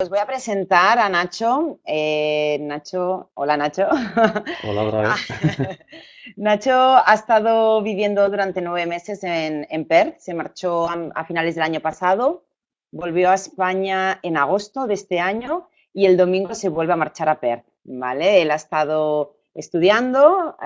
Os voy a presentar a Nacho. Eh, Nacho, hola Nacho. Hola otra vez. Nacho ha estado viviendo durante nueve meses en, Perth, se marchó a, finales del año pasado, volvió a España en agosto de este año y el domingo se vuelve a marchar a Perth, ¿vale? Él ha estado estudiando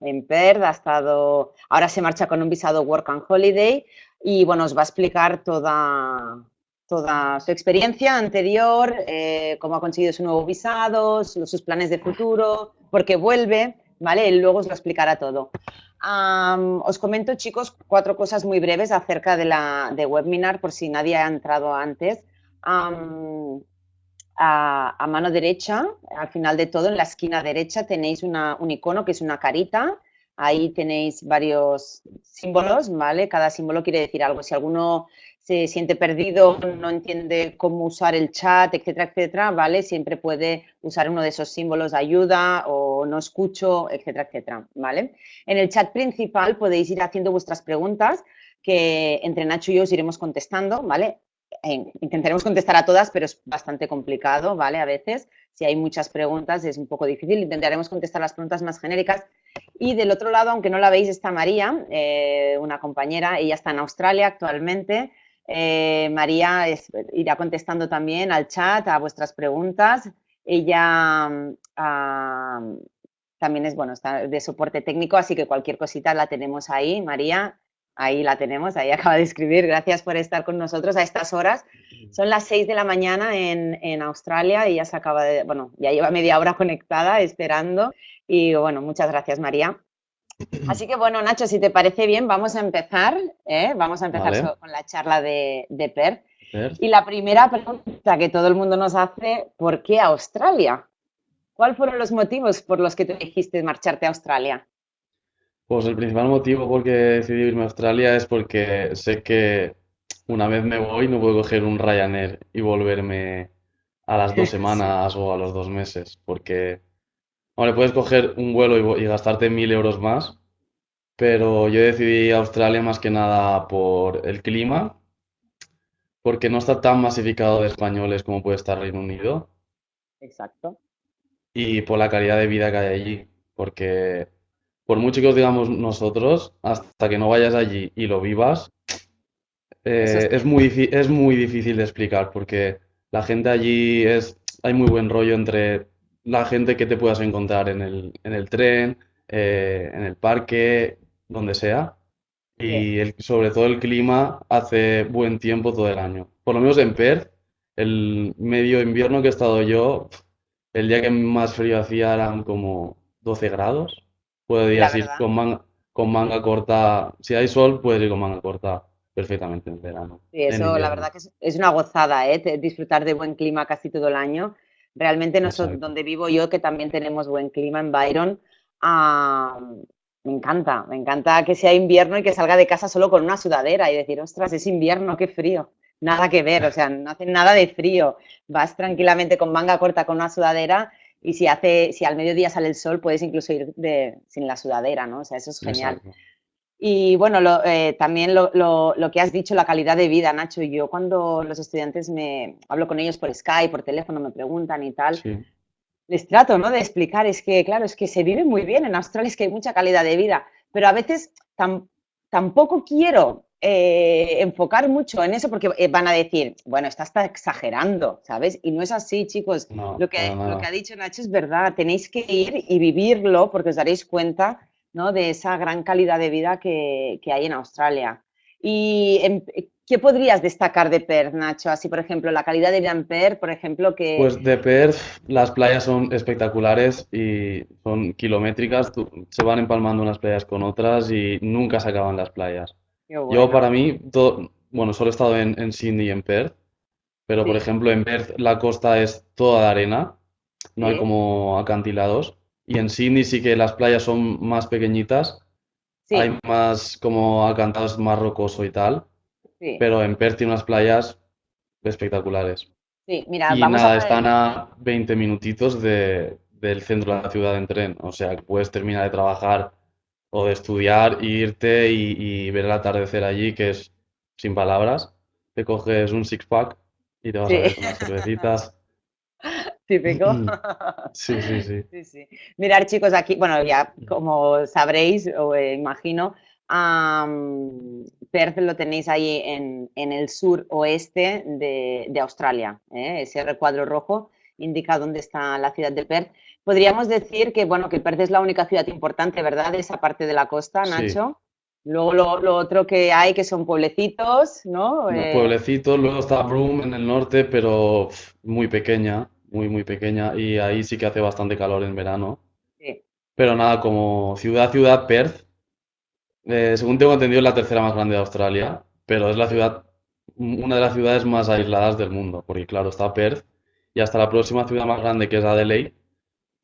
en Perth, ha estado, ahora se marcha con un visado Work and Holiday y bueno, os va a explicar toda, toda su experiencia anterior, eh, cómo ha conseguido su nuevo visado, sus planes de futuro, por qué vuelve, ¿vale? Él luego os lo explicará todo. os comento, chicos, cuatro cosas muy breves acerca de la de Webinar, por si nadie ha entrado antes. a, mano derecha, al final de todo, en la esquina derecha, tenéis un icono que es una carita. Ahí tenéis varios símbolos, ¿vale? Cada símbolo quiere decir algo. Si alguno se siente perdido, no entiende cómo usar el chat, etcétera, etcétera, ¿vale? Siempre puede usar uno de esos símbolos de ayuda o no escucho, etcétera, etcétera, ¿vale? En el chat principal podéis ir haciendo vuestras preguntas que entre Nacho y yo os iremos contestando, ¿vale? Intentaremos contestar a todas, pero es bastante complicado, ¿vale? A veces, si hay muchas preguntas es un poco difícil, intentaremos contestar las preguntas más genéricas. Y del otro lado, aunque no la veis, está María, eh, una compañera, ella está en Australia actualmente, eh, María irá contestando también al chat a vuestras preguntas. Ella mm, también es, bueno, de soporte técnico, así que cualquier cosita la tenemos ahí. María, ahí la tenemos, ahí acaba de escribir. Gracias por estar con nosotros a estas horas. Son las 6 de la mañana en, en Australia y ya se acaba de, bueno, ya lleva media hora conectada esperando. Y bueno, muchas gracias, María. Así que bueno, Nacho, si te parece bien, vamos a empezar, ¿eh? vamos a empezar con la charla de, de Perth. Y la primera pregunta que todo el mundo nos hace, ¿por qué Australia? ¿Cuáles fueron los motivos por los que te dijiste marcharte a Australia? Pues el principal motivo por qué decidí irme a Australia es porque sé que una vez me voy no puedo coger un Ryanair y volverme a las dos semanas o a los dos meses, porque Hombre, puedes coger un vuelo y, gastarte mil euros más, pero yo decidí Australia más que nada por el clima, porque no está tan masificado de españoles como puede estar Reino Unido. Exacto. Y por la calidad de vida que hay allí, porque por mucho que os digamos nosotros, hasta que no vayas allí y lo vivas, eh, es, muy, es muy difícil de explicar, porque la gente allí es, hay muy buen rollo entre la gente que te puedas encontrar en el, en el tren, eh, en el parque, donde sea. Y el, sobre todo el clima hace buen tiempo todo el año. Por lo menos en Perth, el medio invierno que he estado yo, el día que más frío hacía eran como 12 grados. Puedes ir con manga, con manga corta. Si hay sol, puedes ir con manga corta perfectamente en verano. Sí, eso la verdad que es, una gozada, ¿eh? Disfrutar de buen clima casi todo el año. Realmente nosotros, donde vivo yo, que también tenemos buen clima en Byron, ah, me encanta, me encanta que sea invierno y que salga de casa solo con una sudadera y decir, ostras, es invierno, qué frío. Nada que ver, o sea, no hace nada de frío. Vas tranquilamente con manga corta con una sudadera y si hace, si al mediodía sale el sol, puedes incluso ir de, sin la sudadera, ¿no? O sea, eso es genial. Y bueno, eh, también lo, que has dicho, la calidad de vida, Nacho. Yo cuando los estudiantes me hablo con ellos por Skype, por teléfono, me preguntan y tal, les trato ¿no? de explicar, es que, claro, es que se vive muy bien en Australia, es que hay mucha calidad de vida, pero a veces tampoco quiero eh, enfocar mucho en eso porque eh, van a decir, bueno, está exagerando, ¿sabes? Y no es así, chicos. lo, que, lo que ha dicho Nacho es verdad, tenéis que ir y vivirlo porque os daréis cuenta de esa gran calidad de vida que, hay en Australia. ¿Y qué podrías destacar de Perth, Nacho? Así, por ejemplo, la calidad de vida en Perth, por ejemplo, que... Pues de Perth las playas son espectaculares y son kilométricas, se van empalmando unas playas con otras y nunca se acaban las playas. Yo para mí, todo, bueno, solo he estado en, Sydney y en Perth, pero por ejemplo en Perth la costa es toda de arena, no hay como acantilados. Y en Sydney sí que las playas son más pequeñitas. Hay más como acantados más rocoso y tal. Pero en Perth tiene unas playas espectaculares. Sí, mira, y nada, están a 20 minutitos de, del centro de la ciudad en tren. O sea, que puedes terminar de trabajar o de estudiar, irte y, ver el atardecer allí, que es sin palabras. Te coges un six-pack y te vas a ver unas cervecitas. Típico. Sí, sí, sí. sí, sí. Mirar, chicos, aquí, bueno, ya como sabréis, o eh, imagino, Perth lo tenéis ahí en, el sur oeste de, Australia. ¿eh? Ese recuadro rojo indica dónde está la ciudad de Perth. Podríamos decir que, bueno, que Perth es la única ciudad importante, ¿verdad? De esa parte de la costa, Nacho. Luego lo, otro que hay que son pueblecitos, ¿no? Eh, pueblecitos, luego está Broome en el norte, pero muy pequeña, muy, muy pequeña, y ahí sí que hace bastante calor en verano. Sí. Pero nada, como ciudad, ciudad, Perth, eh, según tengo entendido, es la tercera más grande de Australia, pero es la ciudad, una de las ciudades más aisladas del mundo, porque claro, está Perth, y hasta la próxima ciudad más grande, que es Adelaide,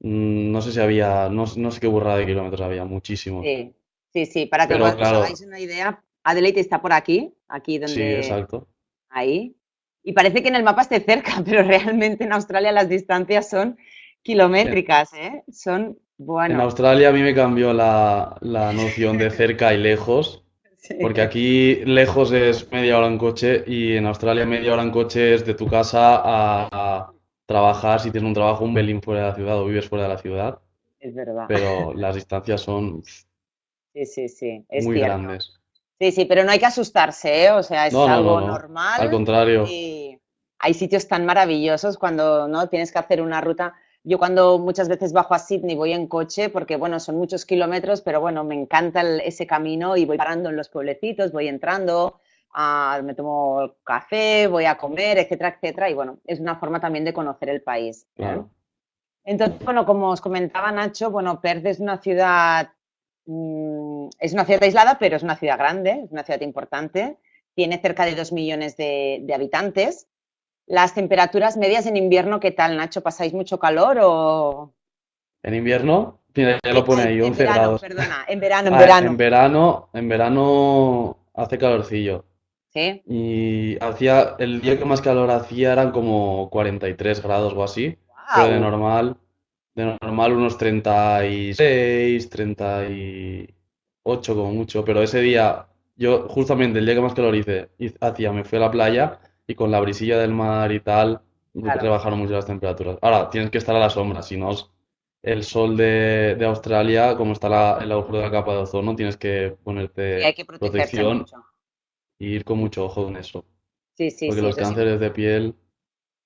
mm, no sé si había, no, no sé qué burrada de kilómetros había, muchísimos. Sí. Sí, sí, para que os hagáis una idea, Adelaide está por aquí, aquí donde... Sí, exacto. Ahí. Y parece que en el mapa esté cerca, pero realmente en Australia las distancias son kilométricas, ¿eh? Son, bueno... En Australia a mí me cambió la, noción de cerca y lejos, porque aquí lejos es media hora en coche y en Australia media hora en coche es de tu casa a, a trabajar, si tienes un trabajo, un pelín fuera de la ciudad o vives fuera de la ciudad. Es verdad. Pero las distancias son Sí, sí, sí. Es muy grandes. Sí, sí, pero no hay que asustarse, ¿eh? O sea, es algo normal. Al contrario. Y hay sitios tan maravillosos cuando no tienes que hacer una ruta. Yo cuando muchas veces bajo a Sydney voy en coche porque, bueno, son muchos kilómetros, pero bueno, me encanta ese camino y voy parando en los pueblecitos, voy entrando, me tomo café, voy a comer, etcétera, etcétera. Y bueno, es una forma también de conocer el país. Claro. Entonces, bueno, como os comentaba Nacho, bueno, Perth es una ciudad Mm, es una ciudad aislada, pero es una ciudad grande, es una ciudad importante. Tiene cerca de dos millones de, habitantes. Las temperaturas medias en invierno, ¿qué tal, Nacho? ¿Pasáis mucho calor o...? En invierno, ya lo pone ahí, 11 grados. Perdona, en verano, en verano. En verano, en verano hace calorcillo. Sí. Y hacía, el día que más calor hacía eran como 43 grados o así. Pero de normal, de normal unos 36, 38 como mucho, pero ese día, yo justamente el día que más calor hice, hacía, me fui a la playa y con la brisilla del mar y tal, rebajaron mucho las temperaturas. Ahora, tienes que estar a la sombra, si no el sol de, Australia, como está el agujero de la capa de ozono, tienes que ponerte protección y ir con mucho ojo en eso. Sí, sí, Porque los cánceres de piel...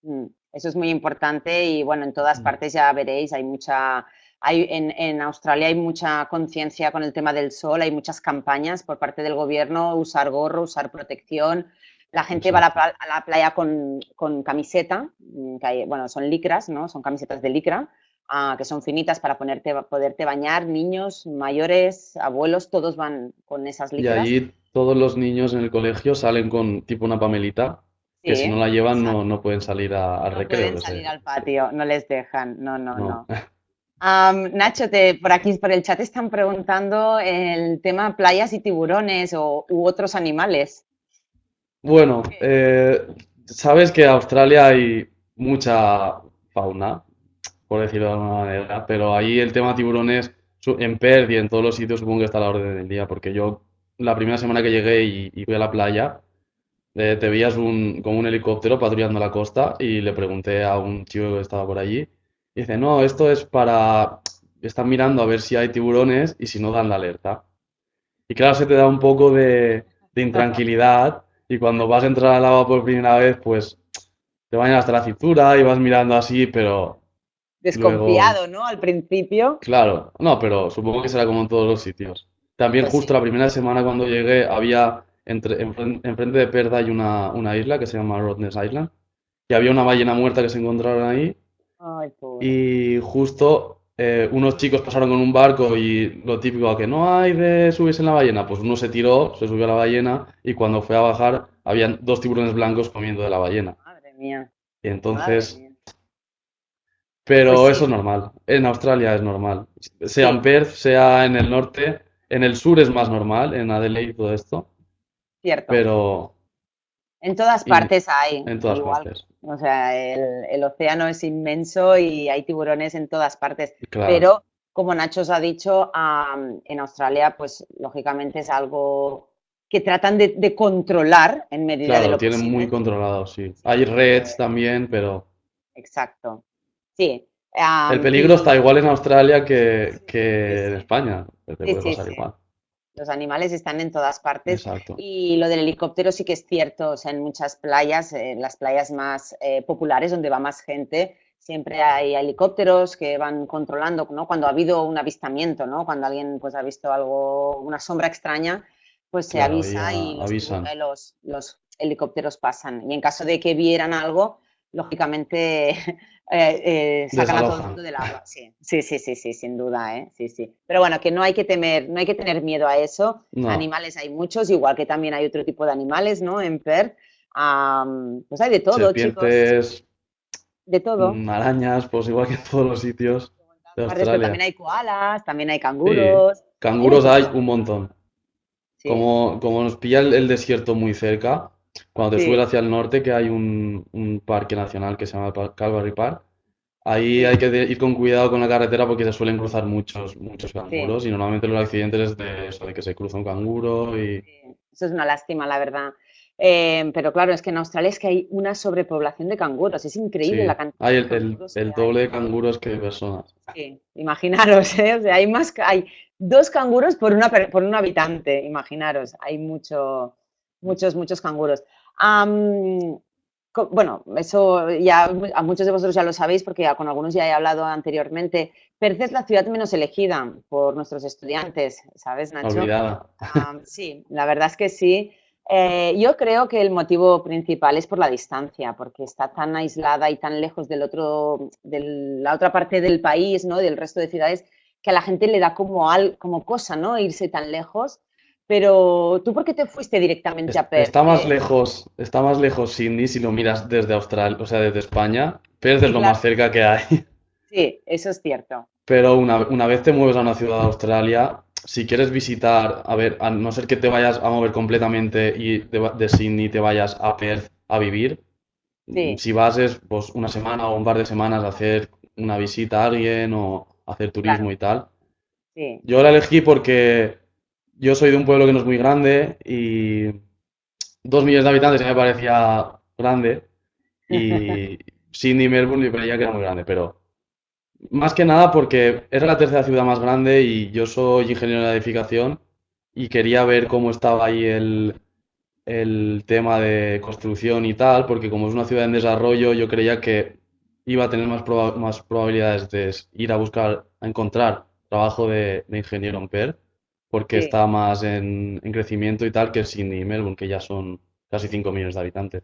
Mm. Eso es muy importante y bueno, en todas partes ya veréis, hay mucha, hay, en, Australia hay mucha conciencia con el tema del sol, hay muchas campañas por parte del gobierno, usar gorro, usar protección. La gente va a la, playa con, camiseta, mm, que bueno, son licras, ¿no? Son camisetas de licra, ah, que son finitas para ponerte, poderte bañar, niños, mayores, abuelos, todos van con esas licras. Y allí todos los niños en el colegio salen con tipo una pamelita que si no la llevan no, no, pueden salir al no recreo. No pueden salir al patio, no les dejan, no, no, no. Nacho, te, por aquí, por el chat están preguntando el tema playas y tiburones o, u otros animales. Bueno, eh, sabes que en Australia hay mucha fauna, por decirlo de alguna manera, pero ahí el tema tiburones en Perth y en todos los sitios supongo que está a la orden del día, porque yo la primera semana que llegué y, y fui a la playa, te veías un, con un helicóptero patrullando la costa y le pregunté a un chico que estaba por allí. Y dice, no, esto es para... Están mirando a ver si hay tiburones y si no dan la alerta. Y claro, se te da un poco de, intranquilidad y cuando vas a entrar al agua por primera vez, pues te bañan hasta la cintura y vas mirando así, pero... Desconfiado, ¿no? Al principio. Claro, no, pero supongo que será como en todos los sitios. También pues justo la primera semana cuando llegué había entre, enfrente de Perth hay una, una, isla que se llama Rottnest Island, y había una ballena muerta que se encontraron ahí. y justo eh, unos chicos pasaron con un barco y lo típico que no hay de subirse en la ballena, pues uno se tiró, se subió a la ballena y cuando fue a bajar habían dos tiburones blancos comiendo de la ballena. Madre mía. Y entonces... Pero pues eso es normal. En Australia es normal. Sea en Perth, sea en el norte. En el sur es más normal, en Adelaide y todo esto. Cierto. Pero... En todas partes hay. En todas partes. O sea, el, océano es inmenso y hay tiburones en todas partes. Pero, como Nacho os ha dicho, en Australia, pues lógicamente es algo que tratan de, controlar en medida claro, de lo tienen muy controlado, sí. Hay reds también, pero... Exacto, sí. el peligro está igual en Australia que, en España, te puede pasar igual. Los animales están en todas partes. Y lo del helicóptero sí que es cierto. O sea, en muchas playas, en las playas más eh, populares, donde va más gente, siempre hay helicópteros que van controlando, ¿no? Cuando ha habido un avistamiento, ¿no? Cuando alguien pues ha visto algo, una sombra extraña, pues se avisa y los, los, helicópteros pasan. Y en caso de que vieran algo, lógicamente eh, eh, sacan a todo el mundo del agua. Sí, sí, sí, sí, sí sin duda, ¿eh? Sí, sí. Pero bueno, que no hay que temer, no hay que tener miedo a eso. Animales hay muchos, igual que también hay otro tipo de animales, ¿no? En Perth. pues hay de todo, chicos. De todo. Arañas, pues igual que en todos los sitios de Australia. también hay koalas, también hay canguros. Canguros hay un montón. Como, como nos pilla el, desierto muy cerca, cuando te subes hacia el norte, que hay un, un, parque nacional que se llama Calvary Park, ahí hay que ir con cuidado con la carretera porque se suelen cruzar muchos, muchos canguros y normalmente los accidentes es de eso, de que se cruza un canguro y... Eso es una lástima, la verdad. Em, pero claro, es que en Australia es que hay una sobrepoblación de canguros, es increíble la cantidad. Hay el, el, doble de canguros que de personas. Sí, imaginaros, ¿eh? o sea, hay más, hay dos canguros por, una, por un habitante, imaginaros, hay mucho, muchos, muchos canguros. bueno, eso ya a muchos de vosotros ya lo sabéis porque con algunos ya he hablado anteriormente. Perth es la ciudad menos elegida por nuestros estudiantes, ¿sabes, Nacho? Olvidada. sí, la verdad es que sí. Eh, yo creo que el motivo principal es por la distancia, porque está tan aislada y tan lejos del otro, de la otra parte del país, ¿no? Del resto de ciudades, que a la gente le da como, al, como cosa, ¿no? Irse tan lejos. Pero tú, ¿por qué te fuiste directamente a Perth? Está más lejos, está más lejos Sydney si lo miras desde Australia, o sea, desde España. Perth es lo más cerca que hay. Sí, eso es cierto. Pero una, una vez te mueves a una ciudad de Australia, si quieres visitar, a ver, a no ser que te vayas a mover completamente y de, de Sydney te vayas a Perth a vivir, si vas es pues una semana o un par de semanas a hacer una visita a alguien o hacer turismo y tal. Yo la elegí porque yo soy de un pueblo que no es muy grande y dos millones de habitantes me parecía grande y Sydney y Melbourne me parecía que era muy grande, pero más que nada porque era la tercera ciudad más grande y yo soy ingeniero de edificación y quería ver cómo estaba ahí el, tema de construcción y tal, porque como es una ciudad en desarrollo, yo creía que iba a tener más, más probabilidades de ir a buscar, a encontrar trabajo de, ingeniero en Perth, porque está más en, en, crecimiento y tal que Sydney y Melbourne, que ya son casi 5 millones de habitantes.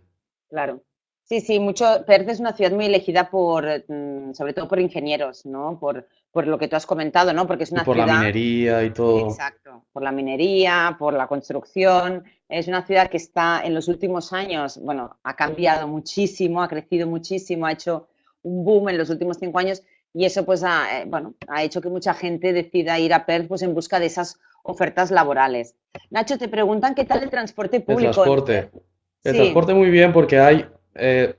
Claro. Sí, sí, mucho. Perth es una ciudad muy elegida por, mm, sobre todo por ingenieros, ¿no? Por, por lo que tú has comentado, ¿no? Porque es una por ciudad. Por la minería y todo. Exacto, por la minería, por la construcción. Es una ciudad que está en los últimos años, bueno, ha cambiado muchísimo, ha crecido muchísimo, ha hecho un boom en los últimos cinco años y eso, pues, ha, eh, bueno, ha hecho que mucha gente decida ir a Perth, pues, en busca de esas ofertas laborales. Nacho, te preguntan qué tal el transporte público. El transporte. El transporte muy bien porque hay eh,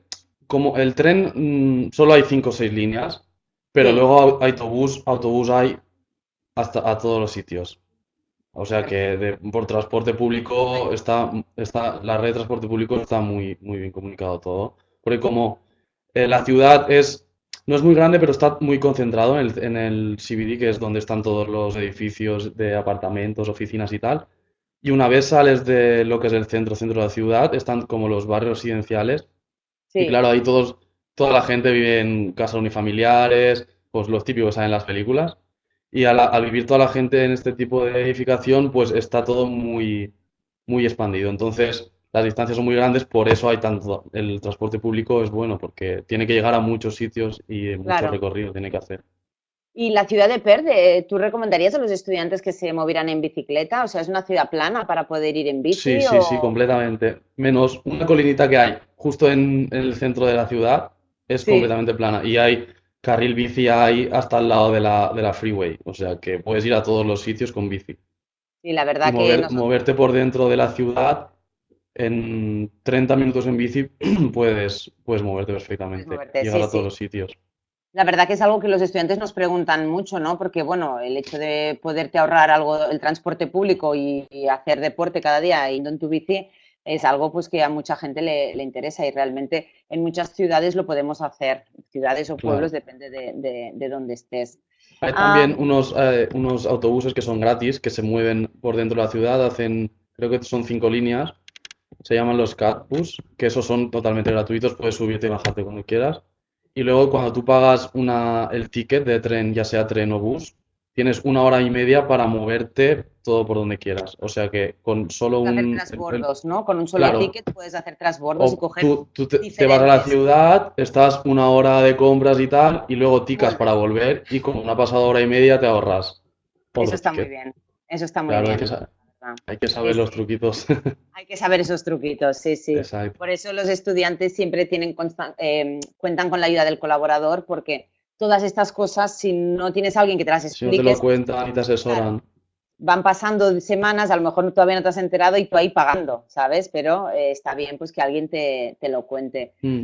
como el tren mm, solo hay cinco o seis líneas, pero luego autobús, autobús hay hasta a todos los sitios. O sea que por transporte público está, está, la red de transporte público está muy, muy bien comunicado todo. Porque como eh, la ciudad es, no es muy grande, pero está muy concentrado en el, en el CBD, que es donde están todos los edificios de apartamentos, oficinas y tal. Y una vez sales de lo que es el centro, centro de la ciudad, están como los barrios residenciales y claro, ahí todos, toda la gente vive en casas unifamiliares, pues los típicos que en las películas. Y al, vivir toda la gente en este tipo de edificación, pues está todo muy, muy expandido. Entonces, las distancias son muy grandes, por eso hay tanto. El transporte público es bueno, porque tiene que llegar a muchos sitios y mucho recorrido tiene que hacer. ¿Y la ciudad de Perth, eh, tú recomendarías a los estudiantes que se movieran en bicicleta? O sea, ¿es una ciudad plana para poder ir en bici? Sí, sí, sí, completamente. Menos una colinita que hay justo en, el centro de la ciudad, es completamente plana. Y hay carril bici ahí hasta al lado de la, de la freeway. O sea, que puedes ir a todos los sitios con bici. Y la verdad que... Moverte por dentro de la ciudad en 30 minutos en bici puedes, puedes moverte perfectamente. llegar a todos los sitios. La verdad que es algo que los estudiantes nos preguntan mucho, ¿no? Porque, bueno, el hecho de poderte ahorrar algo, el transporte público y, hacer deporte cada día yendo en tu bici es algo pues que a mucha gente le, interesa y realmente en muchas ciudades lo podemos hacer, ciudades o pueblos, depende de, de, dónde estés. Hay también ah. unos, eh, unos autobuses que son gratis, que se mueven por dentro de la ciudad, hacen, creo que son cinco líneas, se llaman los Catbus, que esos son totalmente gratuitos, puedes subirte y bajarte cuando quieras. Y luego cuando tú pagas una, el ticket de tren, ya sea tren o bus, tienes una hora y media para moverte todo por donde quieras. O sea que con solo un... Hacer transbordos, ¿no? Con un solo ticket puedes hacer transbordos y coger Tú, te, vas a la ciudad, estás una hora de compras y tal, y luego ticas para volver y con una pasada hora y media te ahorras. Eso está muy bien. Eso está muy bien. Hay que saber los truquitos. Hay que saber esos truquitos, sí, sí. Por eso los estudiantes siempre tienen eh, cuentan con la ayuda del colaborador porque todas estas cosas, si no tienes a alguien que te las explique... Si no te lo cuentan y te asesoran. van pasando semanas, a lo mejor todavía no te has enterado y tú ahí pagando, ¿sabes? Pero eh, está bien pues que alguien te, lo cuente. Mm.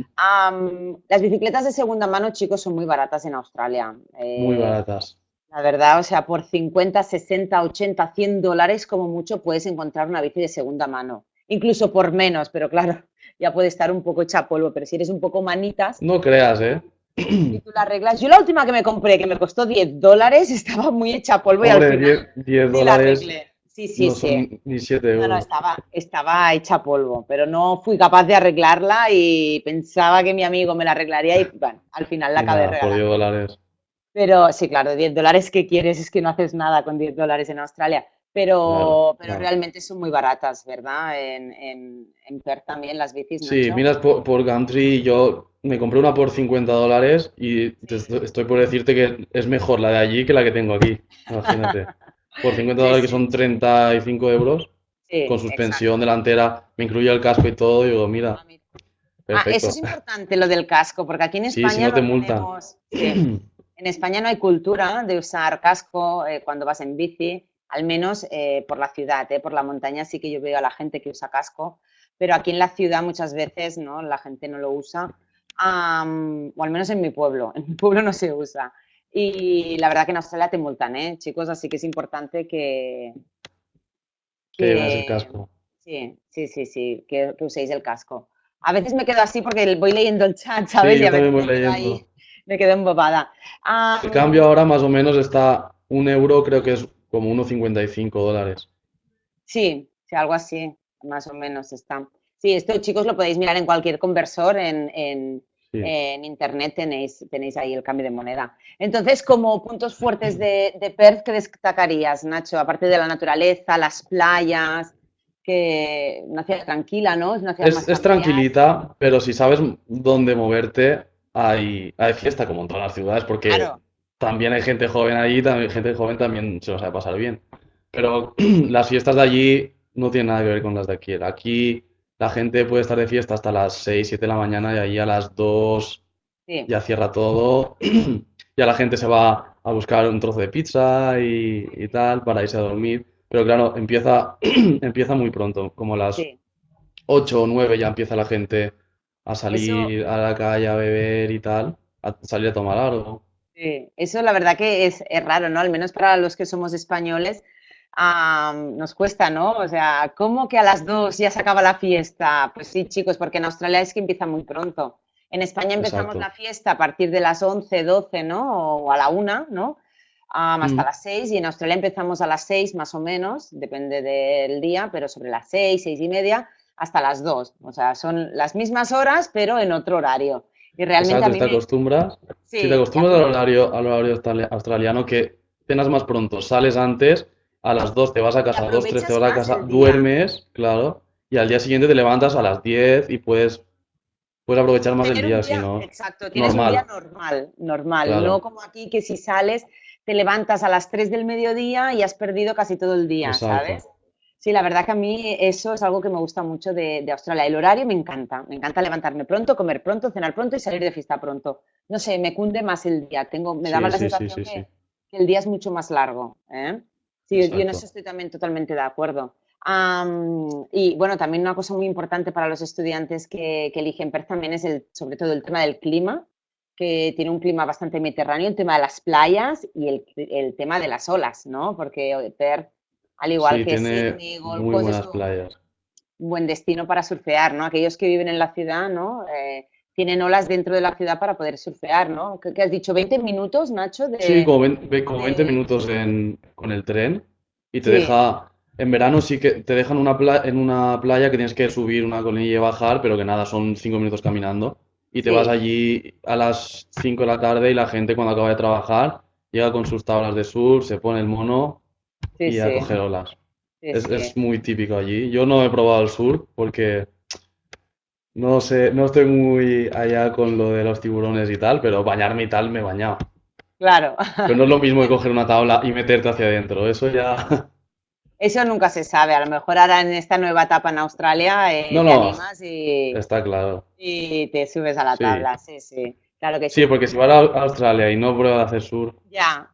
las bicicletas de segunda mano, chicos, son muy baratas en Australia. muy eh, baratas. La verdad, o sea, por 50, 60, 80, 100 dólares como mucho puedes encontrar una bici de segunda mano. Incluso por menos, pero claro, ya puede estar un poco hecha polvo. Pero si eres un poco manitas... No creas, ¿eh? Y tú la arreglas. Yo la última que me compré, que me costó 10 dólares, estaba muy hecha polvo y al final 10, dólares Sí, sí, sí. ni 7 euros. No, no, estaba, estaba hecha polvo, pero no fui capaz de arreglarla y pensaba que mi amigo me la arreglaría y bueno, al final la acabé regalando. Por 10 dólares. Pero sí, claro, 10 dólares que quieres es que no haces nada con 10 dólares en Australia. Pero, pero realmente son muy baratas, ¿verdad? En, en, Perth también las bicis. Sí, miras por, por Gumtree, yo me compré una por 50 dólares y estoy por decirte que es mejor la de allí que la que tengo aquí. Imagínate. por 50 dólares que son 35 euros, con suspensión delantera, me incluye el casco y todo, y digo, mira. Ah, ah eso es importante lo del casco, porque aquí en España. Sí, si no te multan. En España no hay cultura de usar casco eh, cuando vas en bici, al menos eh, por la ciudad, eh, por la montaña sí que yo veo a la gente que usa casco, pero aquí en la ciudad muchas veces ¿no? la gente no lo usa, o al menos en mi pueblo, en mi pueblo no se usa. Y la verdad que en Australia te multan, ¿eh, chicos? Así que es importante que... Que, el casco. Sí, sí, sí, sí, que, uséis el casco. A veces me quedo así porque voy leyendo el chat, ¿sabes? Sí, yo también voy leyendo me quedé embobada. Ah, el cambio ahora más o menos está un euro, creo que es como 1,55 dólares. Sí, sí, algo así, más o menos está. Sí, esto chicos lo podéis mirar en cualquier conversor en, en, internet, tenéis, tenéis ahí el cambio de moneda. Entonces, como puntos fuertes de, de Perth, ¿qué destacarías, Nacho? Aparte de la naturaleza, las playas, que una ciudad tranquila, ¿no? Es, una es tranquilita, pero si sabes dónde moverte, hay, hay fiesta como en todas las ciudades, porque también hay gente joven ahí, también gente joven también se lo sabe pasar bien. Pero las fiestas de allí no tienen nada que ver con las de aquí. Aquí la gente puede estar de fiesta hasta las 6, 7 de la mañana y allí a las 2 ya cierra todo. ya la gente se va a buscar un trozo de pizza y, tal para irse a dormir. Pero claro, empieza, empieza muy pronto, como a las 8 o 9 ya empieza la gente a salir a la calle a beber y tal, a salir a tomar algo. Sí, eso la verdad que es, raro, ¿no? Al menos para los que somos españoles nos cuesta, ¿no? O sea, ¿cómo que a las dos ya se acaba la fiesta? Pues sí, chicos, porque en Australia es que empieza muy pronto. En España empezamos la fiesta a partir de las 11, 12, ¿no? O a la una, ¿no? hasta mm. las 6 y en Australia empezamos a las 6 más o menos, depende del día, pero sobre las 6, 6 y media hasta las 2. O sea, son las mismas horas, pero en otro horario. Y realmente a mí te acostumbras, si te acostumbras al horario, al horario australiano, que cenas más pronto, sales antes, a las 2 te vas a casa, a 2, 3 te vas a casa, duermes, claro, y al día siguiente te levantas a las 10 y puedes, puedes aprovechar más el día, si no. Exacto, tienes un día normal, normal, no como aquí que si sales te levantas a las 3 del mediodía y has perdido casi todo el día, ¿sabes? Sí, la verdad que a mí eso es algo que me gusta mucho de, Australia. El horario me encanta. Me encanta levantarme pronto, comer pronto, cenar pronto y salir de fiesta pronto. No sé, me cunde más el día. Tengo, me da más la sensación que, el día es mucho más largo. ¿eh? Sí, yo en eso estoy también totalmente de acuerdo. y bueno, también una cosa muy importante para los estudiantes que, eligen Perth también es el, sobre todo el tema del clima, que tiene un clima bastante mediterráneo, el tema de las playas y el, tema de las olas, ¿no? Porque Perth, al igual que Sydney, Gold muy buenas playas. un buen destino para surfear, ¿no? Aquellos que viven en la ciudad, ¿no? Eh, tienen olas dentro de la ciudad para poder surfear, ¿no? ¿Qué, has dicho? ¿20 minutos, Nacho? sí, como 20, minutos con el tren y te deja... En verano sí que te dejan una en una playa que tienes que subir una colina y bajar, pero que nada, son 5 minutos caminando. Y te vas allí a las 5 de la tarde y la gente cuando acaba de trabajar llega con sus tablas de surf, se pone el mono y a coger olas. Es, es, muy típico allí. Yo no he probado el surf porque no sé, no estoy muy allá con lo de los tiburones y tal, pero bañarme y tal me he bañado. Claro. Pero no es lo mismo que coger una tabla y meterte hacia adentro, eso ya... Eso nunca se sabe, a lo mejor ahora en esta nueva etapa en Australia eh, te animas y... Está claro. Y te subes a la tabla, sí, sí. Claro que sí. Sí, porque si vas a Australia y no pruebas a hacer sur... Ya.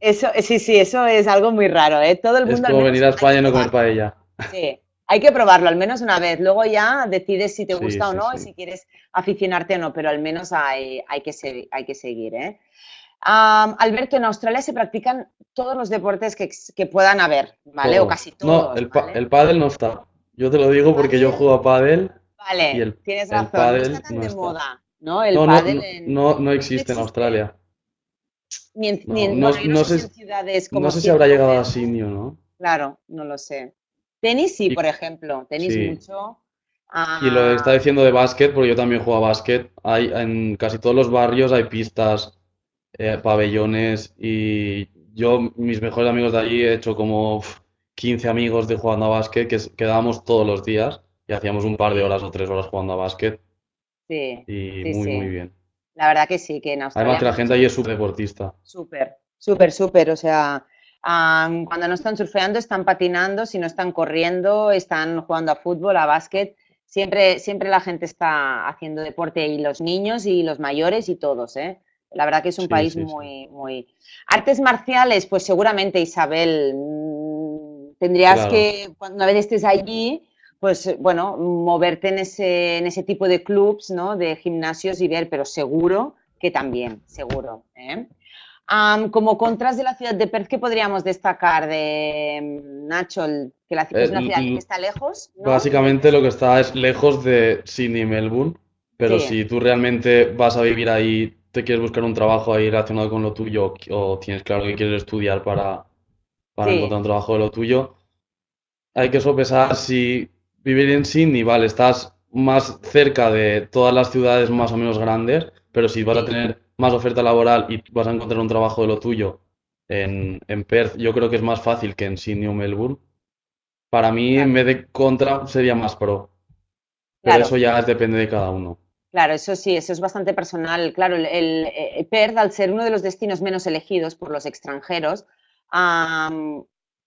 Eso, sí, sí, eso es algo muy raro, ¿eh? Todo el mundo... Es como venir a España y no comer paella. Sí, hay que probarlo al menos una vez. Luego ya decides si te gusta o no y si quieres aficionarte o no, pero al menos hay, hay, que, hay que seguir. ¿eh? Alberto, en Australia se practican todos los deportes que, puedan haber, ¿vale? O casi todos. No, el, el pádel no está. Yo te lo digo porque yo juego a pádel. Vale, tienes razón. no está tan de moda, ¿no? El no, no, no, existe en Australia. Ni en, no, sé, ciudades como No sé si habrá llegado a Sydney ¿no? Claro, no lo sé. Tenis sí, por ejemplo, tenis mucho. Y lo que está diciendo de básquet, porque yo también juego a básquet, hay, en casi todos los barrios hay pistas, eh, pabellones y yo, mis mejores amigos de allí, he hecho como 15 amigos de jugando a básquet que quedábamos todos los días y hacíamos un par de horas o tres horas jugando a básquet. Sí. Y muy, muy bien. La verdad que sí, que en Australia. Además que la gente allí es súper deportista. Súper, súper, súper. O sea, cuando no están surfeando, están patinando, si no están corriendo, están jugando a fútbol, a básquet. Siempre, siempre la gente está haciendo deporte y los niños y los mayores y todos, ¿eh? La verdad que es un país muy, muy... Artes marciales, pues seguramente, Isabel, mm, tendrías que, cuando una vez estés allí, pues bueno, moverte en ese, en ese tipo de clubs, ¿no? De gimnasios y ver, pero seguro que también, seguro. ¿eh? como contras de la ciudad de Perth, ¿qué podríamos destacar de mm, Nacho? Que la ciudad es una ciudad que está lejos. Básicamente lo que está es lejos de Sydney y Melbourne, pero si tú realmente vas a vivir ahí, te quieres buscar un trabajo ahí relacionado con lo tuyo o tienes claro que quieres estudiar para, para encontrar un trabajo de lo tuyo, hay que sopesar si vivir en Sydney, vale, estás más cerca de todas las ciudades más o menos grandes, pero si vas a tener más oferta laboral y vas a encontrar un trabajo de lo tuyo en, en Perth, yo creo que es más fácil que en Sydney o Melbourne. Para mí, en vez de contra, sería más pro. Pero eso ya depende de cada uno. Claro, eso sí, eso es bastante personal. Claro, el, Perth, al ser uno de los destinos menos elegidos por los extranjeros,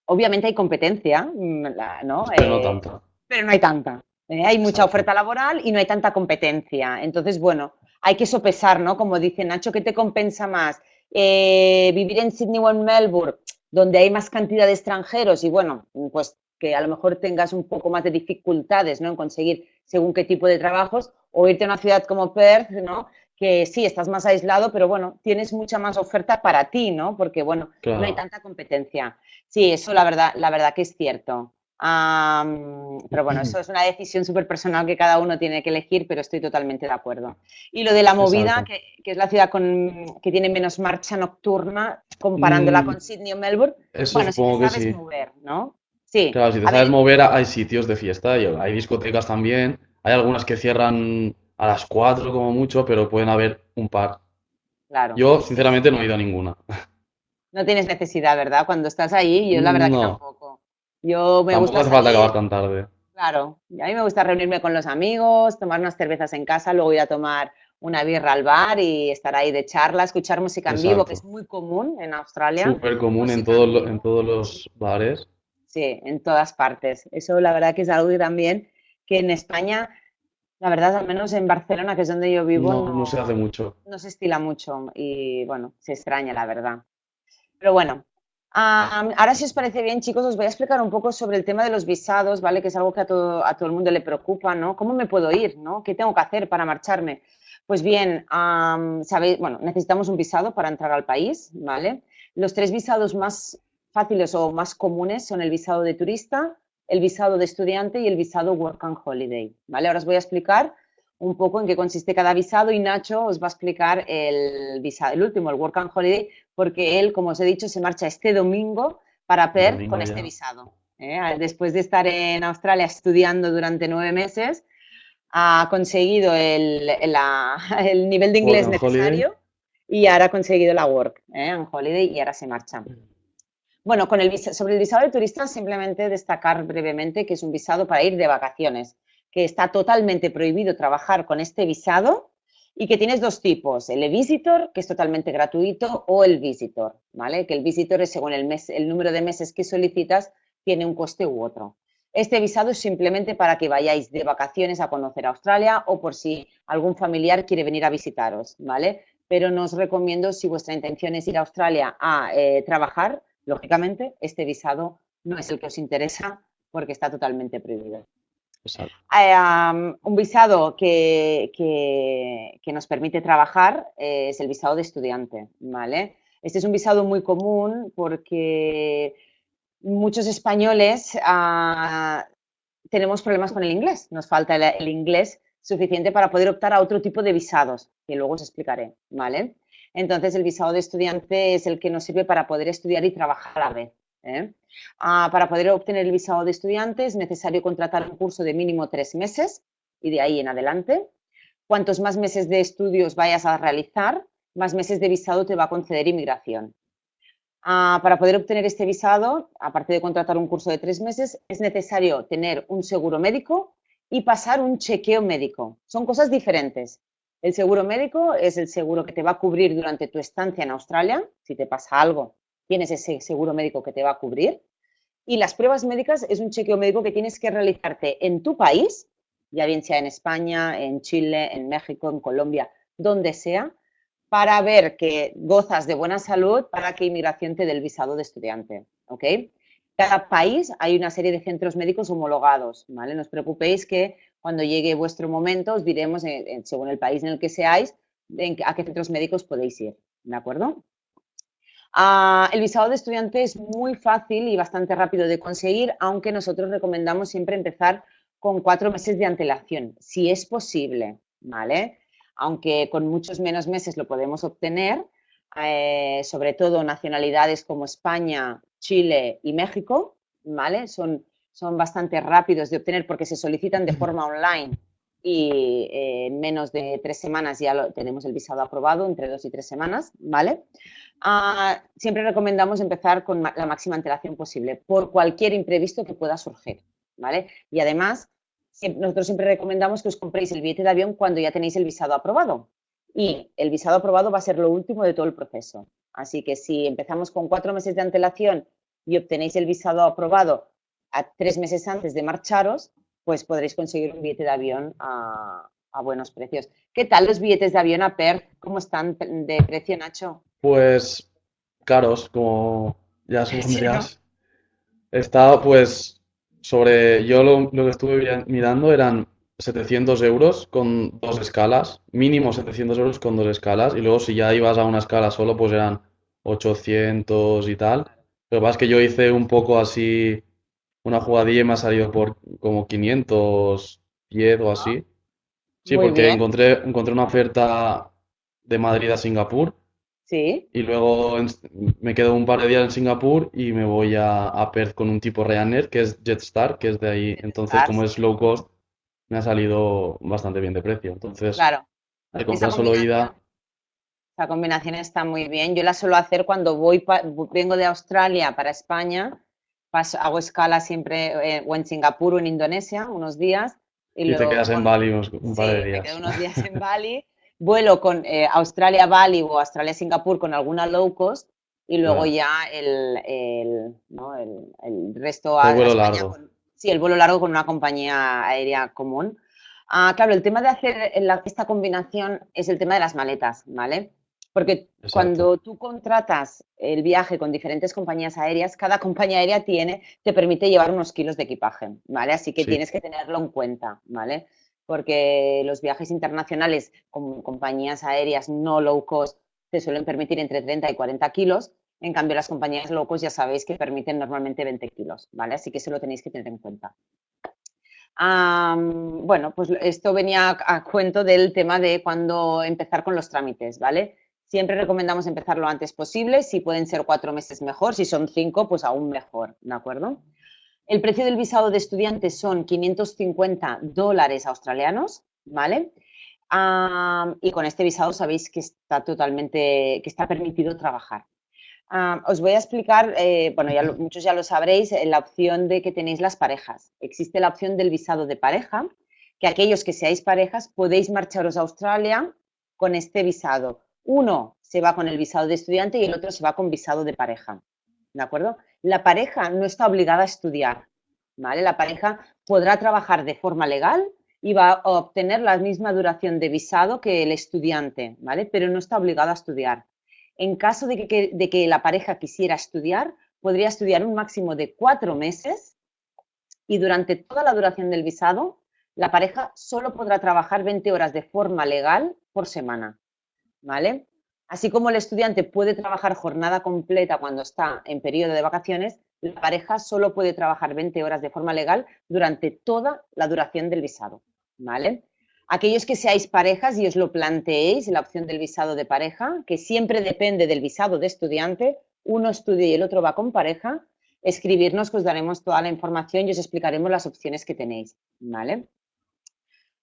obviamente hay competencia, mm, ¿no? Pero no eh, tanta. Pero no hay tanta. ¿eh? hay mucha oferta laboral y no hay tanta competencia. Entonces, bueno, hay que sopesar, ¿no? Como dice Nacho, ¿qué te compensa más? Eh, vivir en Sydney o en Melbourne, donde hay más cantidad de extranjeros y bueno, pues que a lo mejor tengas un poco más de dificultades, ¿no? En conseguir según qué tipo de trabajos, o irte a una ciudad como Perth, ¿no? Que sí, estás más aislado, pero bueno, tienes mucha más oferta para ti, ¿no? Porque bueno, no hay tanta competencia. Sí, eso la verdad, la verdad que es cierto pero bueno, eso es una decisión súper personal que cada uno tiene que elegir, pero estoy totalmente de acuerdo. Y lo de la movida, que, es la ciudad con, que tiene menos marcha nocturna comparándola mm, con Sydney o Melbourne, bueno, si te sabes mover, ¿no? Sí. Claro, si te sabes mover, hay sitios de fiesta, hay discotecas también, hay algunas que cierran a las 4 como mucho, pero pueden haber un par. Claro. Yo, sinceramente, no he ido a ninguna. No tienes necesidad, ¿verdad? Cuando estás ahí, yo la verdad que tampoco. Yo me gusta. No hace falta acabar tan tarde. Claro, a mí me gusta reunirme con los amigos, tomar unas cervezas en casa, luego ir a tomar una birra al bar y estar ahí de charla, escuchar música en vivo, que es muy común en Australia. Súper común en, todo, en todos los bares. Sí, en todas partes. Eso la verdad que es algo que también que en España, la verdad, al menos en Barcelona, que es donde yo vivo, no, no se hace mucho. No se estila mucho y bueno, se extraña la verdad. Pero bueno, ahora, si os parece bien, chicos, os voy a explicar un poco sobre el tema de los visados, ¿vale? Que es algo que a todo, a todo el mundo le preocupa, ¿no? ¿Cómo me puedo ir, ¿no? ¿Qué tengo que hacer para marcharme? Pues bien, sabéis, bueno, necesitamos un visado para entrar al país, ¿vale? Los tres visados más fáciles o más comunes son el visado de turista, el visado de estudiante y el visado Work and Holiday, ¿vale? Ahora os voy a explicar un poco en qué consiste cada visado y Nacho os va a explicar el visado, el último, el Work and Holiday, porque él, como os he dicho, se marcha este domingo para PER con este visado. ¿eh? Después de estar en Australia estudiando durante nueve meses, ha conseguido el, nivel de inglés necesario y ahora ha conseguido la Work ¿eh? and Holiday y ahora se marcha. Bueno, con el, sobre el visado de turista simplemente destacar brevemente que es un visado para ir de vacaciones que está totalmente prohibido trabajar con este visado y que tienes dos tipos, el e-visitor, que es totalmente gratuito, o el visitor, ¿vale? Que el visitor es según el, mes, el número de meses que solicitas, tiene un coste u otro. Este visado es simplemente para que vayáis de vacaciones a conocer Australia o por si algún familiar quiere venir a visitaros, ¿vale? Pero no os recomiendo, si vuestra intención es ir a Australia a eh, trabajar, lógicamente, este visado no es el que os interesa porque está totalmente prohibido. Un visado que, que, nos permite trabajar eh, es el visado de estudiante, ¿vale? Este es un visado muy común porque muchos españoles ah, tenemos problemas con el inglés, nos falta el, inglés suficiente para poder optar a otro tipo de visados, que luego os explicaré, ¿vale? Entonces, el visado de estudiante es el que nos sirve para poder estudiar y trabajar a la vez. ¿Eh? Ah, para poder obtener el visado de estudiante es necesario contratar un curso de mínimo tres meses y de ahí en adelante. Cuantos más meses de estudios vayas a realizar, más meses de visado te va a conceder inmigración. Ah, para poder obtener este visado, aparte de contratar un curso de tres meses, es necesario tener un seguro médico y pasar un chequeo médico. Son cosas diferentes. El seguro médico es el seguro que te va a cubrir durante tu estancia en Australia. Si te pasa algo, tienes ese seguro médico que te va a cubrir. Y las pruebas médicas es un chequeo médico que tienes que realizarte en tu país, ya bien sea en España, en Chile, en México, en Colombia, donde sea, para ver que gozas de buena salud para que inmigración te dé el visado de estudiante. ¿ok? Cada país hay una serie de centros médicos homologados, ¿vale? No os preocupéis que cuando llegue vuestro momento os diremos, eh, según el país en el que seáis, a qué centros médicos podéis ir, ¿de acuerdo? Ah, el visado de estudiante es muy fácil y bastante rápido de conseguir, aunque nosotros recomendamos siempre empezar con cuatro meses de antelación, si es posible, ¿vale? Aunque con muchos menos meses lo podemos obtener, eh, sobre todo nacionalidades como España, Chile y México, ¿vale? Son, son bastante rápidos de obtener porque se solicitan de forma online y eh, en menos de tres semanas ya lo, tenemos el visado aprobado, entre dos y tres semanas, ¿vale? Ah, siempre recomendamos empezar con la máxima antelación posible por cualquier imprevisto que pueda surgir, ¿vale? Y además, nosotros siempre recomendamos que os compréis el billete de avión cuando ya tenéis el visado aprobado. Y el visado aprobado va a ser lo último de todo el proceso. Así que si empezamos con cuatro meses de antelación y obtenéis el visado aprobado a tres meses antes de marcharos, pues podréis conseguir un billete de avión a, buenos precios. ¿Qué tal los billetes de avión a PER? ¿Cómo están de precio, Nacho? Pues caros, como ya supondrías. Está pues sobre, yo lo, que estuve mirando eran 700 euros con dos escalas, mínimo 700 euros con dos escalas, y luego si ya ibas a una escala solo, pues eran 800 y tal. Lo que pasa es que yo hice un poco así una jugadilla y me ha salido por como 510 o así. Sí, porque encontré, encontré una oferta de Madrid a Singapur. Sí. Y luego me quedo un par de días en Singapur y me voy a, a Perth con un tipo Ryanair, que es Jetstar, que es de ahí. Entonces, como es low cost, me ha salido bastante bien de precio. Entonces, claro. de comprar solo ida. Esa combinación está muy bien. Yo la suelo hacer cuando voy, vengo de Australia para España hago escala siempre eh, o en Singapur o en Indonesia unos días. Y, te quedas en Bali un par de días. Me quedo unos días en Bali, vuelo con eh, Australia-Bali o Australia-Singapur con alguna low cost y luego ya el, el, ¿no? el, el resto el vuelo largo. sí, el vuelo largo con una compañía aérea común. Ah, claro, el tema de hacer esta combinación es el tema de las maletas, ¿vale? Porque cuando tú contratas el viaje con diferentes compañías aéreas, cada compañía aérea tiene, te permite llevar unos kilos de equipaje, ¿vale? Así que tienes que tenerlo en cuenta, ¿vale? porque los viajes internacionales con compañías aéreas no low cost te suelen permitir entre 30 y 40 kilos, en cambio las compañías low cost ya sabéis que permiten normalmente 20 kilos, ¿vale? Así que eso lo tenéis que tener en cuenta. bueno, pues esto venía a, cuento del tema de cuándo empezar con los trámites, ¿vale? Siempre recomendamos empezar lo antes posible, si pueden ser cuatro meses mejor, si son cinco, pues aún mejor, ¿de acuerdo? El precio del visado de estudiantes son 550 dólares australianos, ¿vale? y con este visado sabéis que está totalmente, que está permitido trabajar. os voy a explicar, eh, bueno, ya muchos ya lo sabréis, eh, la opción de que tenéis las parejas. Existe la opción del visado de pareja, que aquellos que seáis parejas podéis marcharos a Australia con este visado. Uno se va con el visado de estudiante y el otro se va con visado de pareja. ¿De acuerdo? La pareja no está obligada a estudiar. ¿vale? La pareja podrá trabajar de forma legal y va a obtener la misma duración de visado que el estudiante, ¿vale? Pero no está obligado a estudiar. En caso de que, de que la pareja quisiera estudiar, podría estudiar un máximo de cuatro meses y durante toda la duración del visado, la pareja solo podrá trabajar 20 horas de forma legal por semana, ¿vale? Así como el estudiante puede trabajar jornada completa cuando está en periodo de vacaciones, la pareja solo puede trabajar 20 horas de forma legal durante toda la duración del visado. Aquellos que seáis parejas y os lo planteéis, la opción del visado de pareja, que siempre depende del visado de estudiante, uno estudia y el otro va con pareja, escribirnos que os daremos toda la información y os explicaremos las opciones que tenéis.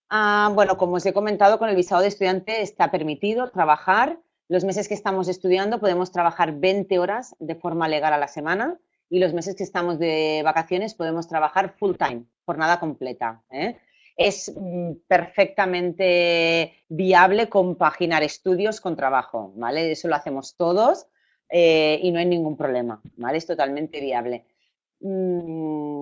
Ah, bueno, como os he comentado, con el visado de estudiante está permitido trabajar los meses que estamos estudiando podemos trabajar 20 horas de forma legal a la semana y los meses que estamos de vacaciones podemos trabajar full time, jornada completa. ¿eh? Es mm, perfectamente viable compaginar estudios con trabajo, ¿vale? Eso lo hacemos todos eh, y no hay ningún problema, ¿vale? Es totalmente viable. Mm,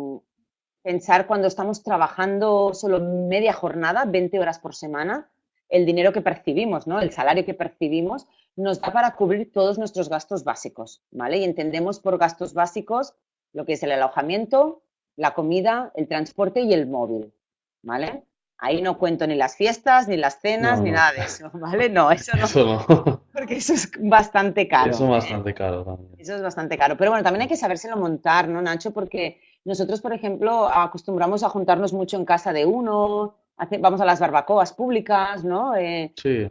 pensar cuando estamos trabajando solo media jornada, 20 horas por semana, el dinero que percibimos, ¿no? El salario que percibimos nos da para cubrir todos nuestros gastos básicos, ¿vale? Y entendemos por gastos básicos lo que es el alojamiento, la comida, el transporte y el móvil, ¿vale? Ahí no cuento ni las fiestas, ni las cenas, ni nada de eso, ¿vale? No, eso no. Eso no. Porque eso es bastante caro. Eso es bastante caro también. Eso es bastante caro. Pero bueno, también hay que sabérselo montar, ¿no, Nacho? Porque nosotros, por ejemplo, acostumbramos a juntarnos mucho en casa de uno, vamos a las barbacoas públicas, ¿no? Eh, sí.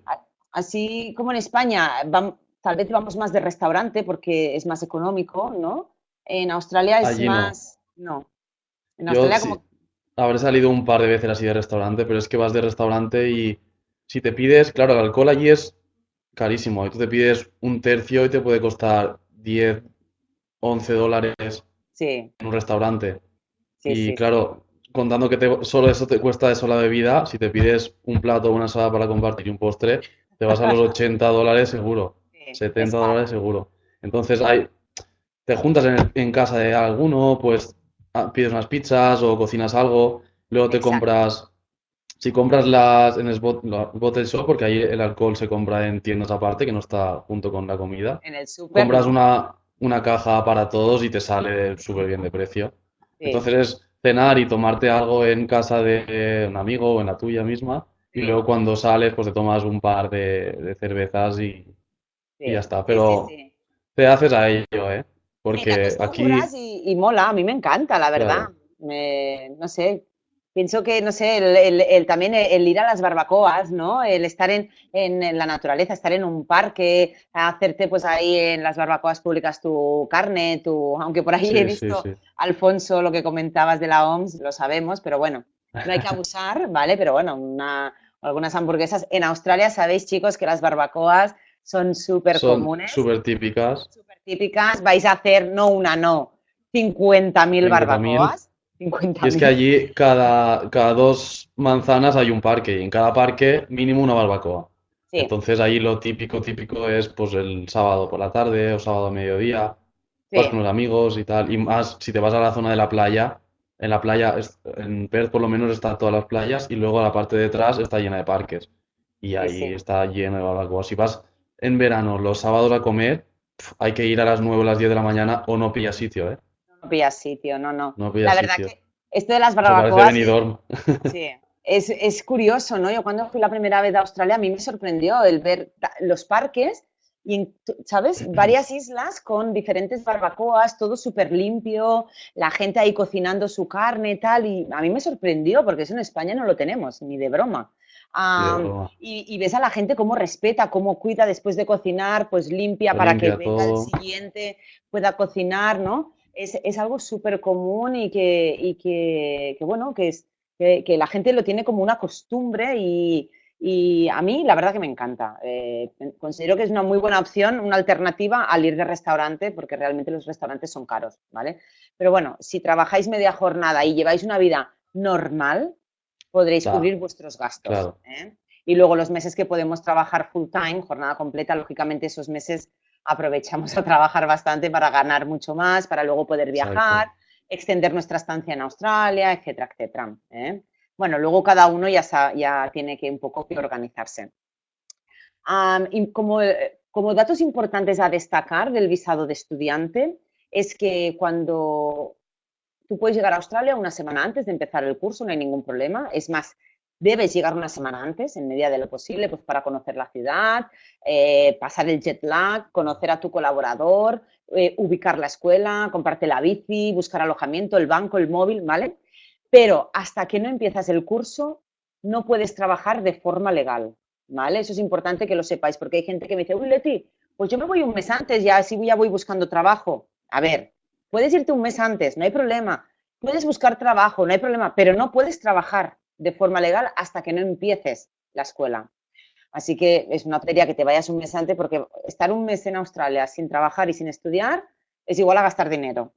Así como en España, tal vez vamos más de restaurante porque es más económico, ¿no? En Australia es más... No. En Australia como... Habré salido un par de veces así de restaurante, pero es que vas de restaurante y si te pides, claro, el alcohol allí es carísimo. Y tú te pides un tercio y te puede costar 10, 11 dólares en un restaurante. y claro, contando que solo eso te cuesta eso la bebida, si te pides un plato, una ensalada para compartir y un postre, te vas a los 80 dólares seguro, 70 dólares seguro. Entonces hay, te juntas en, casa de alguno, pues ah, pides unas pizzas o cocinas algo, luego te compras, si compras las en el bottle shop, porque ahí el alcohol se compra en tiendas aparte, que no está junto con la comida. En el super, compras una, una caja para todos y te sale súper bien de precio. Entonces es cenar y tomarte algo en casa de un amigo o en la tuya misma. Y luego cuando sales, pues te tomas un par de, cervezas y, ya está. Pero te haces a ello, ¿eh? Porque aquí... Y, y, mola, a mí me encanta, la verdad. Me, no sé, pienso que, no sé, el, también el, ir a las barbacoas, ¿no? El estar en, la naturaleza, estar en un parque, hacerte pues ahí en las barbacoas públicas tu carne, tu, aunque por ahí he visto, Alfonso, lo que comentabas de la OMS, lo sabemos, pero bueno, no hay que abusar, ¿vale? Pero bueno, una, algunas hamburguesas. En Australia sabéis, chicos, que las barbacoas son súper comunes. Súper típicas. Súper típicas. Vais a hacer, no una, no, 50.000 barbacoas y es que allí cada, cada dos manzanas hay un parque y en cada parque mínimo una barbacoa. Entonces ahí lo típico, típico es pues el sábado por la tarde o sábado a mediodía, vas con los amigos y tal. Y más si te vas a la zona de la playa, en la playa, en Perth por lo menos están todas las playas y luego la parte de detrás está llena de parques. Y ahí está lleno de barbacoas. Si vas en verano los sábados a comer, hay que ir a las 9 o las 10 de la mañana o no pillas sitio, ¿eh? No pillas sitio, no, no. la verdad que esto de las barbacoas. sí, es, curioso, ¿no? Yo cuando fui la primera vez a Australia, a mí me sorprendió el ver los parques y, ¿sabes? Varias islas con diferentes barbacoas, todo súper limpio, la gente ahí cocinando su carne y tal, y a mí me sorprendió porque eso en España no lo tenemos, ni de broma. y, ves a la gente cómo respeta, cómo cuida después de cocinar, pues limpia para que venga el siguiente, pueda cocinar, ¿no? Es, algo súper común y, que, y que, que, bueno, que es que, la gente lo tiene como una costumbre y, a mí la verdad que me encanta. Eh, considero que es una muy buena opción, una alternativa al ir de restaurante, porque realmente los restaurantes son caros, ¿vale? Pero bueno, si trabajáis media jornada y lleváis una vida normal, podréis cubrir vuestros gastos. ¿eh? Y luego los meses que podemos trabajar full time, jornada completa, lógicamente esos meses aprovechamos a trabajar bastante para ganar mucho más, para luego poder viajar extender nuestra estancia en Australia, etcétera, etcétera. ¿eh? Bueno, luego cada uno ya, ya tiene que un poco que organizarse. y como, como datos importantes a destacar del visado de estudiante es que cuando tú puedes llegar a Australia una semana antes de empezar el curso, no hay ningún problema. Es más, debes llegar una semana antes, en medida de lo posible, pues para conocer la ciudad, eh, pasar el jet lag, conocer a tu colaborador, eh, ubicar la escuela, comprarte la bici, buscar alojamiento, el banco, el móvil, ¿vale? Pero hasta que no empiezas el curso, no puedes trabajar de forma legal, ¿vale? Eso es importante que lo sepáis, porque hay gente que me dice, uy, Leti, pues yo me voy un mes antes, ya así ya voy buscando trabajo. A ver, puedes irte un mes antes, no hay problema. Puedes buscar trabajo, no hay problema, pero no puedes trabajar de forma legal hasta que no empieces la escuela. Así que es una tontería que te vayas un mes antes porque estar un mes en Australia sin trabajar y sin estudiar es igual a gastar dinero.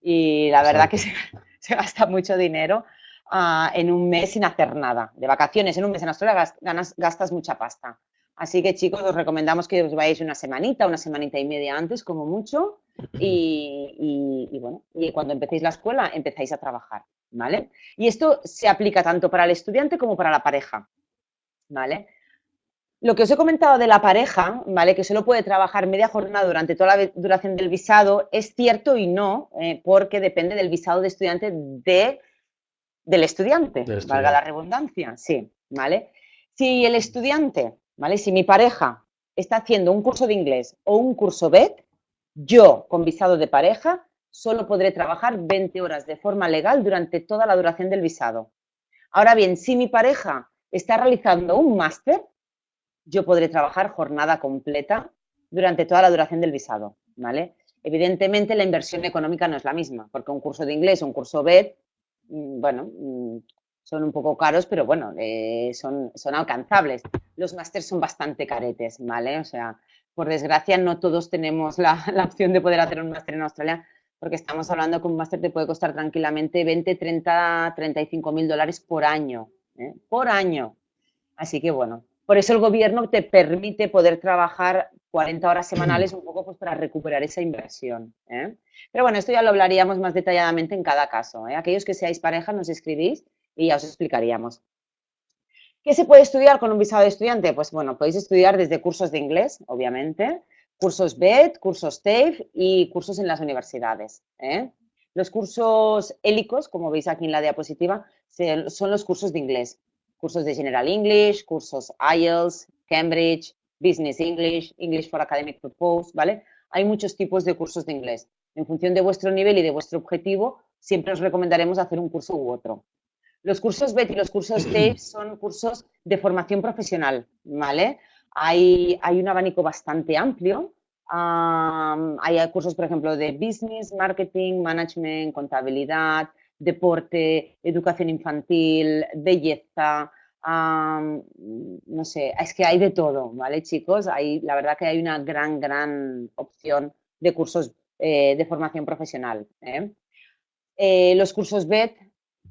Y la verdad que se, gasta mucho dinero ah, en un mes sin hacer nada. De vacaciones en un mes en Australia gastas mucha pasta. Así que chicos, os recomendamos que os vayáis una semanita, una semanita y media antes, como mucho, y, y, bueno, y cuando empecéis la escuela empezáis a trabajar, ¿vale? Y esto se aplica tanto para el estudiante como para la pareja, ¿vale? Lo que os he comentado de la pareja, ¿vale? Que solo puede trabajar media jornada durante toda la duración del visado, es cierto y no, eh, porque depende del visado de estudiante de, del estudiante, valga la redundancia, sí, ¿vale? Si el estudiante, ¿vale? Si mi pareja está haciendo un curso de inglés o un curso BED, yo, con visado de pareja, solo podré trabajar 20 horas de forma legal durante toda la duración del visado. Ahora bien, si mi pareja está realizando un máster, yo podré trabajar jornada completa durante toda la duración del visado, ¿vale? Evidentemente la inversión económica no es la misma, porque un curso de inglés un curso BED, mm, bueno, mm, son un poco caros, pero bueno, eh, son, son alcanzables. Los másteres son bastante caretes, ¿vale? O sea, por desgracia no todos tenemos la, opción de poder hacer un máster en Australia, porque estamos hablando que un máster te puede costar tranquilamente 20, 30, 35 mil dólares por año, ¿eh? por año. Así que bueno, por eso el gobierno te permite poder trabajar 40 horas semanales un poco pues, para recuperar esa inversión. ¿eh? Pero bueno, esto ya lo hablaríamos más detalladamente en cada caso. ¿eh? Aquellos que seáis pareja nos escribís y ya os explicaríamos. ¿Qué se puede estudiar con un visado de estudiante? Pues bueno, podéis estudiar desde cursos de inglés, obviamente, cursos BED, cursos TAFE y cursos en las universidades. ¿eh? Los cursos hélicos, como veis aquí en la diapositiva, son los cursos de inglés cursos de General English, cursos IELTS, Cambridge, Business English, English for Academic Purpose, ¿vale? Hay muchos tipos de cursos de inglés. En función de vuestro nivel y de vuestro objetivo, siempre os recomendaremos hacer un curso u otro. Los cursos BET y los cursos TAFE son cursos de formación profesional, ¿vale? Hay, hay un abanico bastante amplio. hay cursos, por ejemplo, de business, marketing, management, contabilidad, deporte, educación infantil, belleza, no sé, es que hay de todo, ¿vale, chicos? Hay, la verdad que hay una gran, gran opción de cursos eh, de formación profesional. ¿eh? Eh, los cursos BED,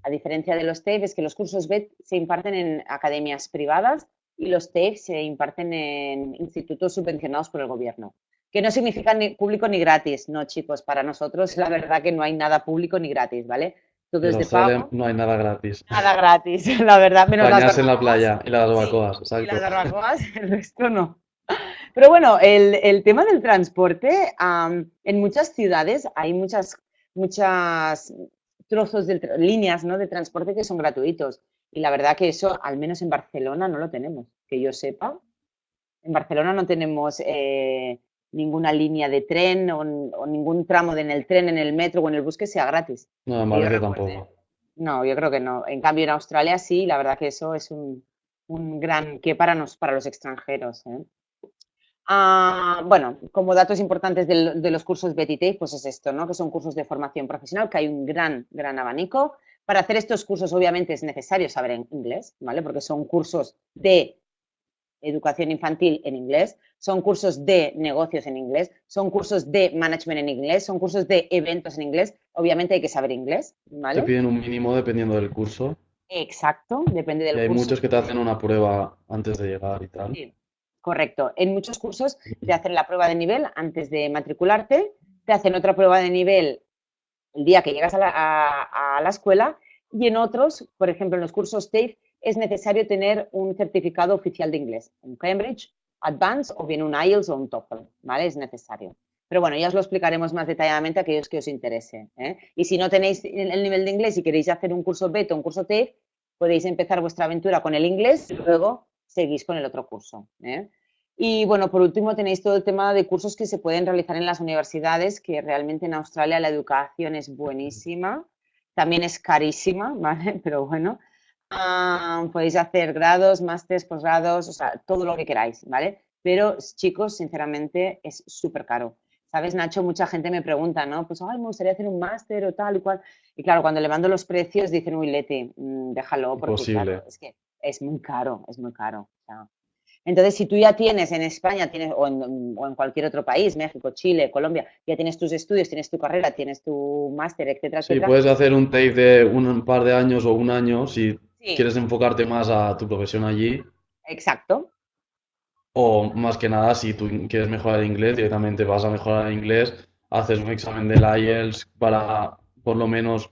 a diferencia de los TEF, es que los cursos BED se imparten en academias privadas y los TEF se imparten en institutos subvencionados por el gobierno. Que no significa ni público ni gratis, no, chicos, para nosotros la verdad que no hay nada público ni gratis, ¿vale? todo es de pago. No hay nada gratis. Nada gratis, la verdad. Menos las en la playa y las barbacoas, exacto. Y las barbacoas, el resto no. Pero bueno, el, el tema del transporte, en muchas ciudades hay muchas, muchas trozos de líneas ¿no? de transporte que son gratuitos. Y la verdad que eso, al menos en Barcelona, no lo tenemos, que yo sepa. En Barcelona no tenemos eh, ninguna línea de tren o, ningún tramo de en el tren, en el metro o en el bus que sea gratis. No, en Madrid tampoco. No, yo creo que no. En cambio, en Australia sí, la verdad que eso es un, gran que para, nos, para los extranjeros. ¿eh? Ah, bueno, como datos importantes de, los cursos Betty pues es esto, ¿no? Que son cursos de formación profesional, que hay un gran, gran abanico. Para hacer estos cursos, obviamente, es necesario saber inglés, ¿vale? Porque son cursos de educación infantil en inglés, son cursos de negocios en inglés, son cursos de management en inglés, son cursos de eventos en inglés. Obviamente hay que saber inglés, ¿vale? Te piden un mínimo dependiendo del curso. Exacto, depende del y hay muchos que te hacen una prueba antes de llegar y tal. Sí, correcto. En muchos cursos te hacen la prueba de nivel antes de matricularte, te hacen otra prueba de nivel el día que llegas a la, a la escuela y en otros, por ejemplo, en los cursos TAFE, es necesario tener un certificado oficial de inglés, un Cambridge, Advanced o bien un IELTS o un TOEFL, ¿vale? Es necesario. Pero bueno, ya os lo explicaremos más detalladamente a aquellos que os interese. ¿eh? Y si no tenéis el nivel de inglés y queréis hacer un curso BET o un curso TAFE, podéis empezar vuestra aventura con el inglés y luego seguís con el otro curso. ¿eh? Y bueno, por último tenéis todo el tema de cursos que se pueden realizar en las universidades, que realmente en Australia la educación es buenísima, también es carísima, ¿vale? Pero bueno, Ah, podéis hacer grados, másteres, posgrados, o sea, todo lo que queráis, ¿vale? Pero chicos, sinceramente, es súper caro. ¿Sabes, Nacho? Mucha gente me pregunta, ¿no? Pues, ay, me gustaría hacer un máster o tal y cual. Y claro, cuando le mando los precios dicen, uy, Leti, mm, déjalo, porque es que es muy caro, es muy caro. entonces, si tú ya tienes en España, tienes, o en, o, en, cualquier otro país, México, Chile, Colombia, ya tienes tus estudios, tienes tu carrera, tienes tu máster, etcétera, sí, puedes hacer un tape de un par de años o un año si quieres enfocarte más a tu profesión allí. Exacto. O más que nada, si tú quieres mejorar el inglés, directamente vas a mejorar el inglés, haces un examen del IELTS para por lo menos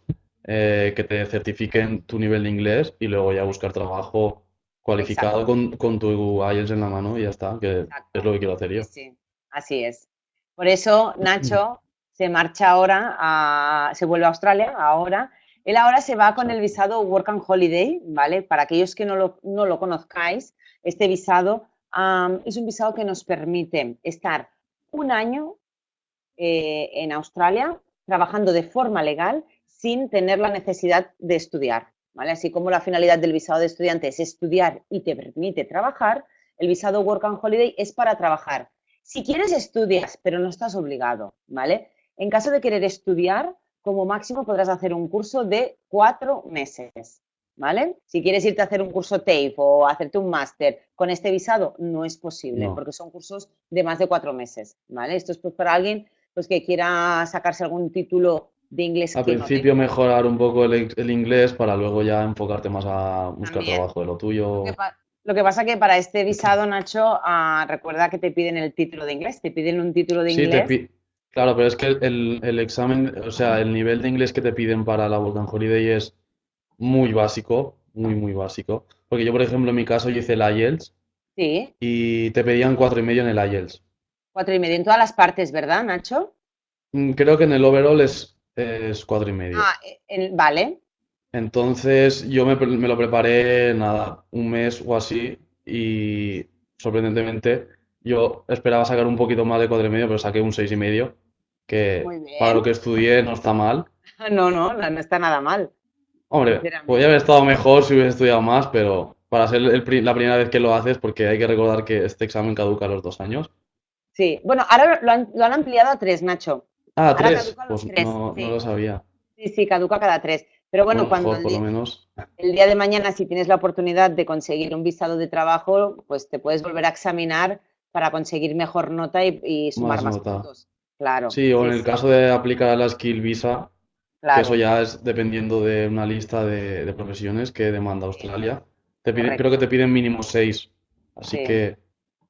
eh, que te certifiquen tu nivel de inglés y luego ya buscar trabajo cualificado con, tu IELTS en la mano y ya está, que es lo que quiero hacer yo. Sí, así es. Por eso Nacho se marcha ahora, a, se vuelve a Australia ahora él ahora se va con el visado Work and Holiday, ¿vale? Para aquellos que no lo, conozcáis, este visado es un visado que nos permite estar un año eh, en Australia trabajando de forma legal sin tener la necesidad de estudiar, ¿vale? Así como la finalidad del visado de estudiante es estudiar y te permite trabajar, el visado Work and Holiday es para trabajar. Si quieres estudias, pero no estás obligado, ¿vale? En caso de querer estudiar, como máximo podrás hacer un curso de cuatro meses, ¿vale? Si quieres irte a hacer un curso TAFE o hacerte un máster con este visado, no es posible, porque son cursos de más de cuatro meses, ¿vale? Esto es pues para alguien pues, que quiera sacarse algún título de inglés. Al principio mejorar un poco el, inglés para luego ya enfocarte más a buscar trabajo de lo tuyo. Lo que, pasa que para este visado, Nacho, ah, recuerda que te piden el título de inglés, te piden un título de inglés. Claro, pero es que el, examen, o sea, el nivel de inglés que te piden para la Work Holiday es muy básico, muy, muy básico. Porque yo, por ejemplo, en mi caso, yo hice el IELTS Sí. y te pedían cuatro y medio en el IELTS. Cuatro y medio en todas las partes, ¿verdad, Nacho? Mm, creo que en el overall es, es cuatro y medio. Ah, vale. Entonces yo me, me lo preparé, nada, un mes o así y sorprendentemente yo esperaba sacar un poquito más de cuatro y medio, pero saqué un seis y medio, que para lo que estudié no está mal. No, no, no está nada mal. Hombre, podría haber estado mejor si hubiese estudiado más, pero para ser la primera vez que lo haces, porque hay que recordar que este examen caduca a los dos años. Sí, bueno, ahora lo han, ampliado a tres, Nacho. Ah, tres, pues no, lo sabía. Sí, sí, caduca cada tres. Pero bueno, cuando el día de mañana, si tienes la oportunidad de conseguir un visado de trabajo, pues te puedes volver a examinar para conseguir mejor nota y, sumar más, puntos. Claro. Sí, o en el caso de aplicar a la Skill Visa, que eso ya es dependiendo de una lista de, profesiones que demanda Australia. Te creo que te piden mínimo seis. Así que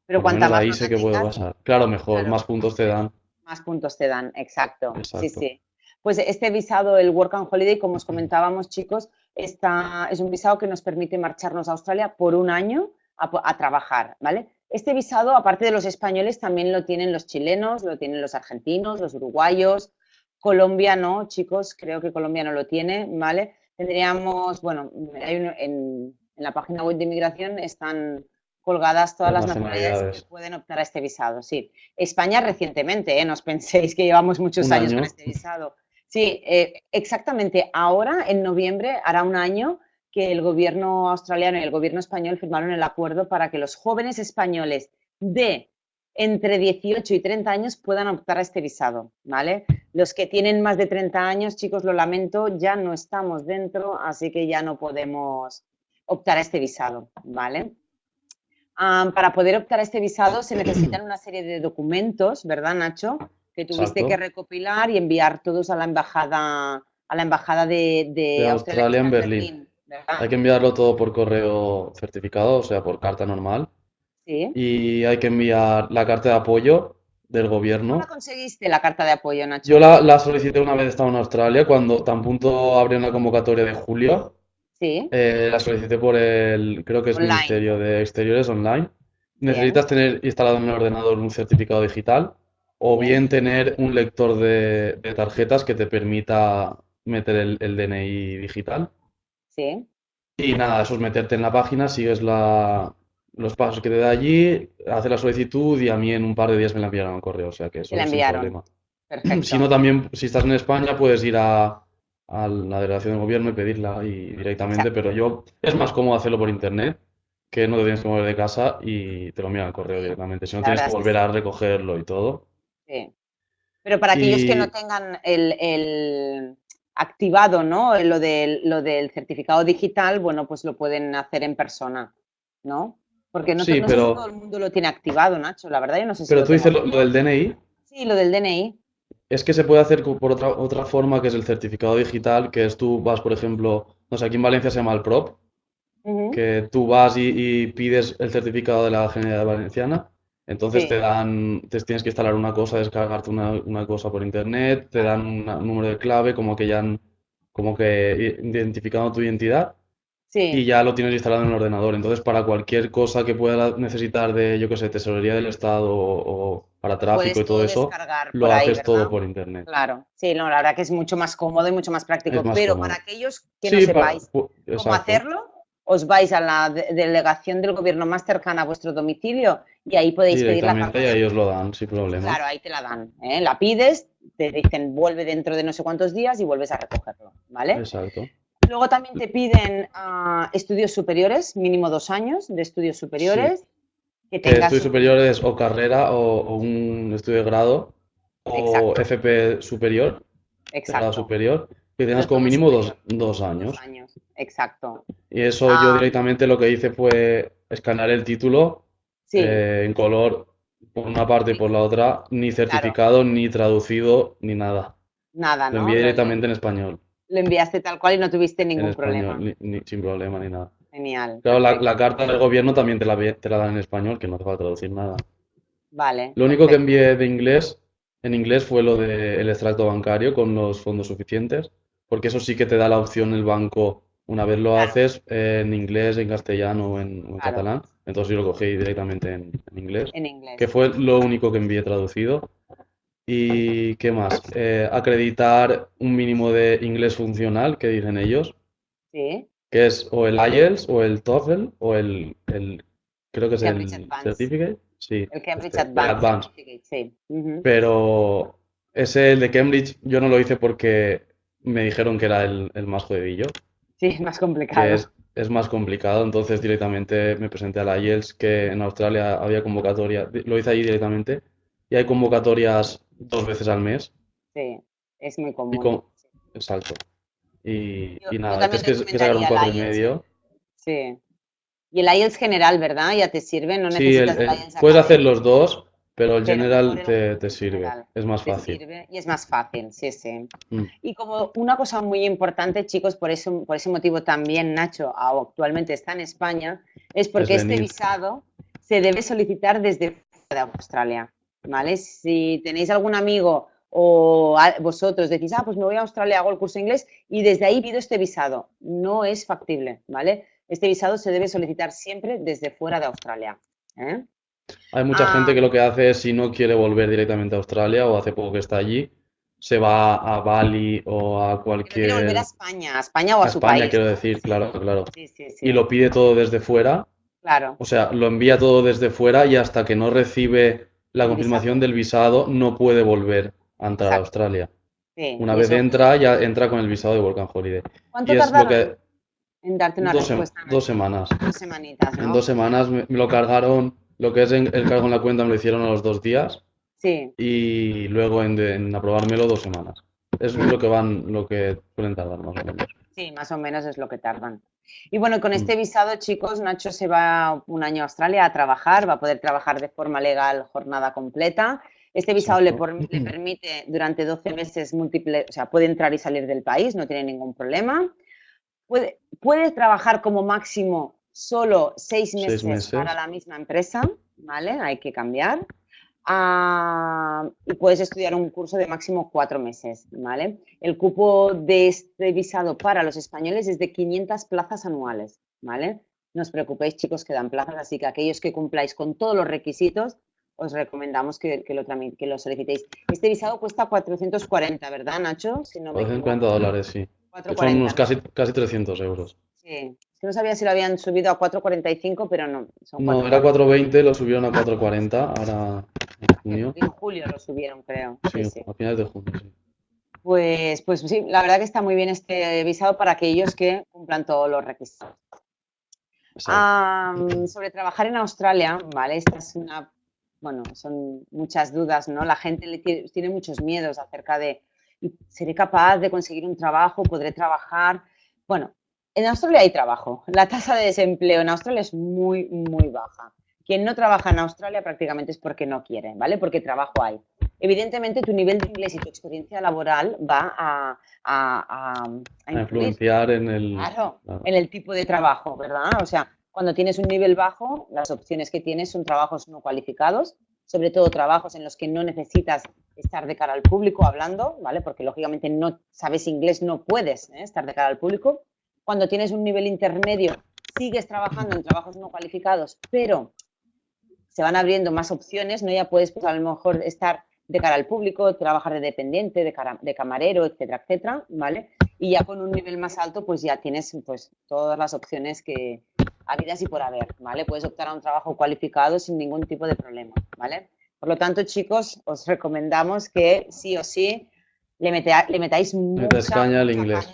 pero cuanta más ahí sé que puede pasar. Claro, mejor, más puntos te dan. Más puntos te dan, exacto. Sí, sí. Pues este visado, el Work and Holiday, como os comentábamos, chicos, está, es un visado que nos permite marcharnos a Australia por un año a, a trabajar, ¿vale? Este visado, aparte de los españoles, también lo tienen los chilenos, lo tienen los argentinos, los uruguayos, Colombia no, chicos, creo que Colombia no lo tiene, ¿vale? tendríamos, bueno, en, la página web de inmigración están colgadas todas las, nacionalidades que pueden optar a este visado. Sí, España recientemente, ¿eh? no os penséis que llevamos muchos años con este visado. Sí, eh, exactamente. Ahora, en noviembre, hará un año que el gobierno australiano y el gobierno español firmaron el acuerdo para que los jóvenes españoles de entre 18 y 30 años puedan optar a este visado, ¿vale? Los que tienen más de 30 años, chicos, lo lamento, ya no estamos dentro, así que ya no podemos optar a este visado, ¿vale? Para poder optar a este visado se necesitan una serie de documentos, ¿verdad, Nacho? Que tuviste que recopilar y enviar todos a la embajada, a la embajada de, Australia, en Berlín. hay que enviarlo todo por correo certificado, o sea, por carta normal. Sí. Y hay que enviar la carta de apoyo del gobierno. ¿Cómo conseguiste la carta de apoyo, Nacho? Yo la, solicité una vez estaba en Australia, cuando tan punto abrió una convocatoria de julio. Sí. Eh, la solicité por el, creo que es Ministerio de Exteriores online. Necesitas tener instalado en el ordenador un certificado digital o bien tener un lector de, tarjetas que te permita meter el, DNI digital. Sí. Y nada, eso es meterte en la página, sigues los pasos que te da allí, haces la solicitud y a mí en un par de días me la enviaron al correo, o sea que eso es sin problema. Perfecto. Si no, también, si estás en España, puedes ir a, a la delegación del gobierno y pedirla y directamente, pero yo es más cómodo hacerlo por internet que no te tienes que mover de casa y te lo envían al correo directamente, si no tienes que volver a recogerlo y todo. Sí. Pero para aquellos que no tengan el, activado, ¿no? Lo del, lo del certificado digital, bueno, pues lo pueden hacer en persona, ¿no? Porque no, sí, todo el mundo lo tiene activado, Nacho, la verdad yo no sé si Pero tú dices lo, del DNI. Sí, lo del DNI. Es que se puede hacer por otra, otra forma, que es el certificado digital, que es tú vas, por ejemplo, no sé, aquí en Valencia se llama el PROP, que tú vas y, pides el certificado de la Generalidad Valenciana, entonces te dan, te tienes que instalar una cosa, descargarte una, una cosa por internet, te dan un número de clave, como que ya han, como que identificado tu identidad, y ya lo tienes instalado en el ordenador. Entonces, para cualquier cosa que pueda necesitar de, yo qué sé, tesorería del Estado o, para tráfico y todo eso, lo haces todo por internet. Claro, sí, no, la verdad que es mucho más cómodo y mucho más práctico. pero para aquellos que no sepáis cómo hacerlo, os vais a la delegación del gobierno más cercana a vuestro domicilio y ahí podéis pedir la carta. y ahí os lo dan, sin problema. Claro, ahí te la dan. ¿eh? La pides, te dicen vuelve dentro de no sé cuántos días y vuelves a recogerlo, ¿vale? Exacto. Luego también te piden ah, estudios superiores, mínimo dos años de estudios superiores. Que estudios superiores o carrera o, un estudio de grado o FP superior, Exacto. grado superior, que tengas como mínimo dos, años. Dos años, exacto. Y eso yo ah. directamente lo que hice fue escanear el título eh, en color por una parte y por la otra, ni certificado, ni traducido, ni nada. Nada, ¿no? Lo envié directamente en español lo enviaste tal cual y no tuviste ningún problema. sin problema ni nada. Genial. Claro, la, carta del gobierno también te la, te la dan en español, que no te va a traducir nada. Vale. Lo único que envié de inglés, en inglés, fue lo del extracto bancario con los fondos suficientes, porque eso sí que te da la opción el banco, una vez lo haces en inglés, en castellano o en, catalán. Entonces yo lo cogí directamente en, inglés. En inglés. Que fue lo único que envié traducido. ¿Y qué más? Eh, acreditar un mínimo de inglés funcional, que dicen ellos. Sí. Que es o el IELTS o el TOEFL o el, el creo que es el Certificate. Sí. El Cambridge este, Advanced. sí. Pero ese, el de Cambridge, yo no lo hice porque me dijeron que era el, el más jodidillo. Sí, es más complicado. Es, es, más complicado, entonces directamente me presenté a la IELTS, que en Australia había convocatoria, lo hice ahí directamente, y hay convocatorias dos veces al mes. Sí, es muy común. Exacto. Y, nada, es que, sacar un cuatro y medio. Sí. Y el IELTS general, ¿verdad? Ya te sirve, no necesitas el, IELTS Puedes hacer los dos, pero el general te, sirve, es más fácil. y es más fácil, sí, sí. Mm. Y como una cosa muy importante, chicos, por, eso, por ese motivo también Nacho actualmente está en España, es porque este visado se debe solicitar desde fuera de Australia. ¿Vale? Si tenéis algún amigo o vosotros decís, ah, pues me voy a Australia, hago el curso de inglés y desde ahí pido este visado. No es factible, ¿vale? Este visado se debe solicitar siempre desde fuera de Australia. ¿eh? Hay mucha gente ah. que lo que hace es, si no quiere volver directamente a Australia o hace poco que está allí, se va a Bali o a cualquier... volver a España, a España o a, su España, quiero decir, claro, claro. y lo pide todo desde fuera. Claro. O sea, lo envía todo desde fuera y hasta que no recibe la confirmación del visado no puede volver a entrar a Australia. una vez entra, ya entra con el visado de Volcan Holiday. ¿Cuánto tardaron en darte una dos respuesta? dos semanas. Dos semanitas, En dos semanas me, lo cargaron, lo que es el cargo en la cuenta me lo hicieron a los dos días. Sí. Y luego en, aprobármelo dos semanas. Es lo que van, lo que suelen tardar más o menos. Sí, más o menos es lo que tardan. Y bueno, con este mm. visado, chicos, Nacho se va un año a Australia a trabajar, va a poder trabajar de forma legal jornada completa. Este visado le, permite durante 12 meses múltiples, o sea, puede entrar y salir del país, no tiene ningún problema. Puede, puede trabajar como máximo solo seis meses, para la misma empresa, ¿vale? Hay que cambiar. Ah, y puedes estudiar un curso de máximo cuatro meses, ¿vale? El cupo de este visado para los españoles es de 500 plazas anuales, ¿vale? No os preocupéis, chicos, que dan plazas, así que aquellos que cumpláis con todos los requisitos, os recomendamos que, lo, que lo solicitéis. Este visado cuesta 440, ¿verdad, Nacho? Si no 450 dólares, sí. Son unos casi, casi 300 euros. Sí, no sabía si lo habían subido a 4.45, pero no. no, era 4.20, lo subieron a 4.40, ahora en junio. En julio lo subieron, creo. Sí, a finales de junio, sí. Pues, pues sí, la verdad que está muy bien este visado para aquellos que cumplan todos los requisitos. sobre trabajar en Australia, ¿vale? Esta es una, bueno, son muchas dudas, ¿no? La gente le tiene, tiene muchos miedos acerca de, ¿seré capaz de conseguir un trabajo? ¿Podré trabajar? Bueno, en Australia hay trabajo. La tasa de desempleo en Australia es muy, muy baja. Quien no trabaja en Australia prácticamente es porque no quiere, ¿vale? Porque trabajo hay. Evidentemente, tu nivel de inglés y tu experiencia laboral va a, a, influenciar en el, en el tipo de trabajo, ¿verdad? O sea, cuando tienes un nivel bajo, las opciones que tienes son trabajos no cualificados, sobre todo trabajos en los que no necesitas estar de cara al público hablando, ¿vale? Porque lógicamente no sabes inglés, no puedes ¿eh? estar de cara al público cuando tienes un nivel intermedio, sigues trabajando en trabajos no cualificados, pero se van abriendo más opciones, ¿no? Ya puedes, pues, a lo mejor estar de cara al público, trabajar de dependiente, de, camarero, etcétera, etcétera, ¿vale? Y ya con un nivel más alto, pues ya tienes, pues, todas las opciones que habidas y por haber, ¿vale? Puedes optar a un trabajo cualificado sin ningún tipo de problema, ¿vale? Por lo tanto, chicos, os recomendamos que sí o sí le, metáis mucha, caña al inglés.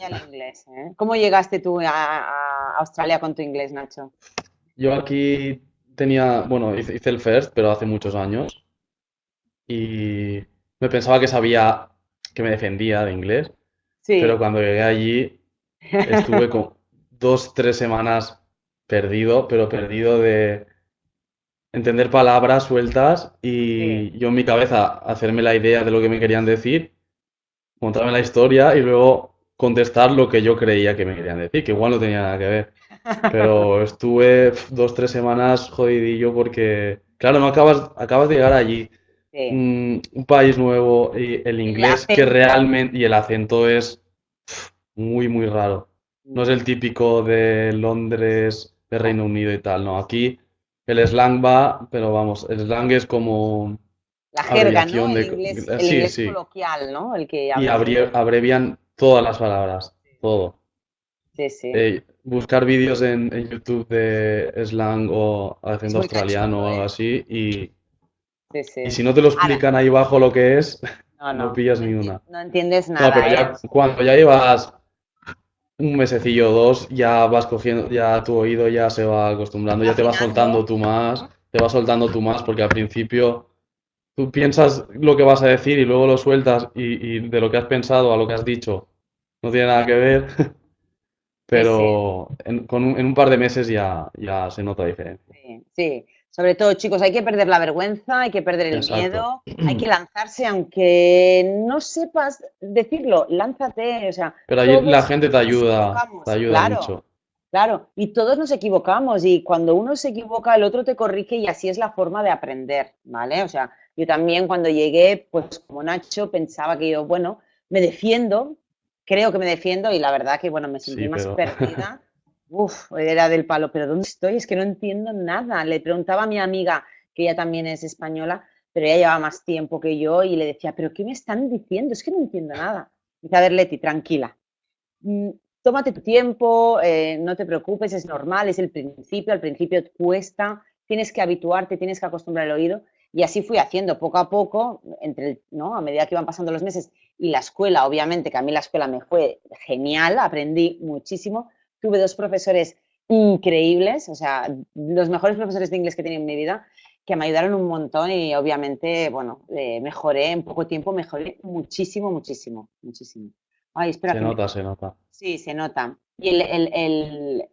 ¿eh? ¿Cómo llegaste tú a, Australia con tu inglés, Nacho? Yo aquí tenía, bueno, hice, el first, pero hace muchos años. Y me pensaba que sabía, que me defendía de inglés. Sí. Pero cuando llegué allí, estuve con dos, tres semanas perdido, pero perdido de entender palabras sueltas y yo en mi cabeza hacerme la idea de lo que me querían decir contarme la historia y luego contestar lo que yo creía que me querían decir, que igual no tenía nada que ver. Pero estuve dos, tres semanas jodidillo porque, claro, no acabas, acabas de llegar allí, un, país nuevo, y el inglés que realmente, y el acento es muy, muy raro. No es el típico de Londres, de Reino Unido y tal, no. Aquí el slang va, pero vamos, el slang es como la jerga, ¿no? El inglés, coloquial, ¿no? El que y abrevian todas las palabras, todo. Sí, sí. Eh, buscar vídeos en, YouTube de slang o haciendo australiano o algo ¿eh? así y, y si no te lo explican ahí abajo lo que es, no, pillas ni una. No entiendes nada. pero ya, ¿eh? cuando ya llevas un mesecillo o dos, ya vas cogiendo, ya tu oído ya se va acostumbrando, ya te vas soltando tú más, te vas soltando tú más porque al principio tú piensas lo que vas a decir y luego lo sueltas y, de lo que has pensado a lo que has dicho no tiene nada que ver, pero En, con un, en un par de meses ya, ya se nota diferencia. Sí, sí, sobre todo chicos, hay que perder la vergüenza, hay que perder el miedo, hay que lanzarse aunque no sepas decirlo, lánzate, o sea... Pero ahí la gente te ayuda, te ayuda mucho. Claro, y todos nos equivocamos y cuando uno se equivoca el otro te corrige y así es la forma de aprender, ¿vale? O sea, yo también cuando llegué, pues como Nacho, pensaba que yo, bueno, me defiendo, creo que me defiendo y la verdad que, bueno, me sentí más perdida. Uf, era del palo, pero ¿dónde estoy? Es que no entiendo nada. Le preguntaba a mi amiga, que ella también es española, pero ella llevaba más tiempo que yo y le decía, pero ¿qué me están diciendo? Es que no entiendo nada. Dice, a ver, Leti, tranquila. Mm, tómate tu tiempo, eh, no te preocupes, es normal, es el principio, al principio cuesta, tienes que habituarte, tienes que acostumbrar el oído. Y así fui haciendo poco a poco, entre, ¿no? a medida que iban pasando los meses. Y la escuela, obviamente, que a mí la escuela me fue genial, aprendí muchísimo. Tuve dos profesores increíbles, o sea, los mejores profesores de inglés que he tenido en mi vida, que me ayudaron un montón y obviamente, bueno, eh, mejoré en poco tiempo, mejoré muchísimo, muchísimo, muchísimo. Ay, espera. Se nota, se nota. Sí, se nota. Y el,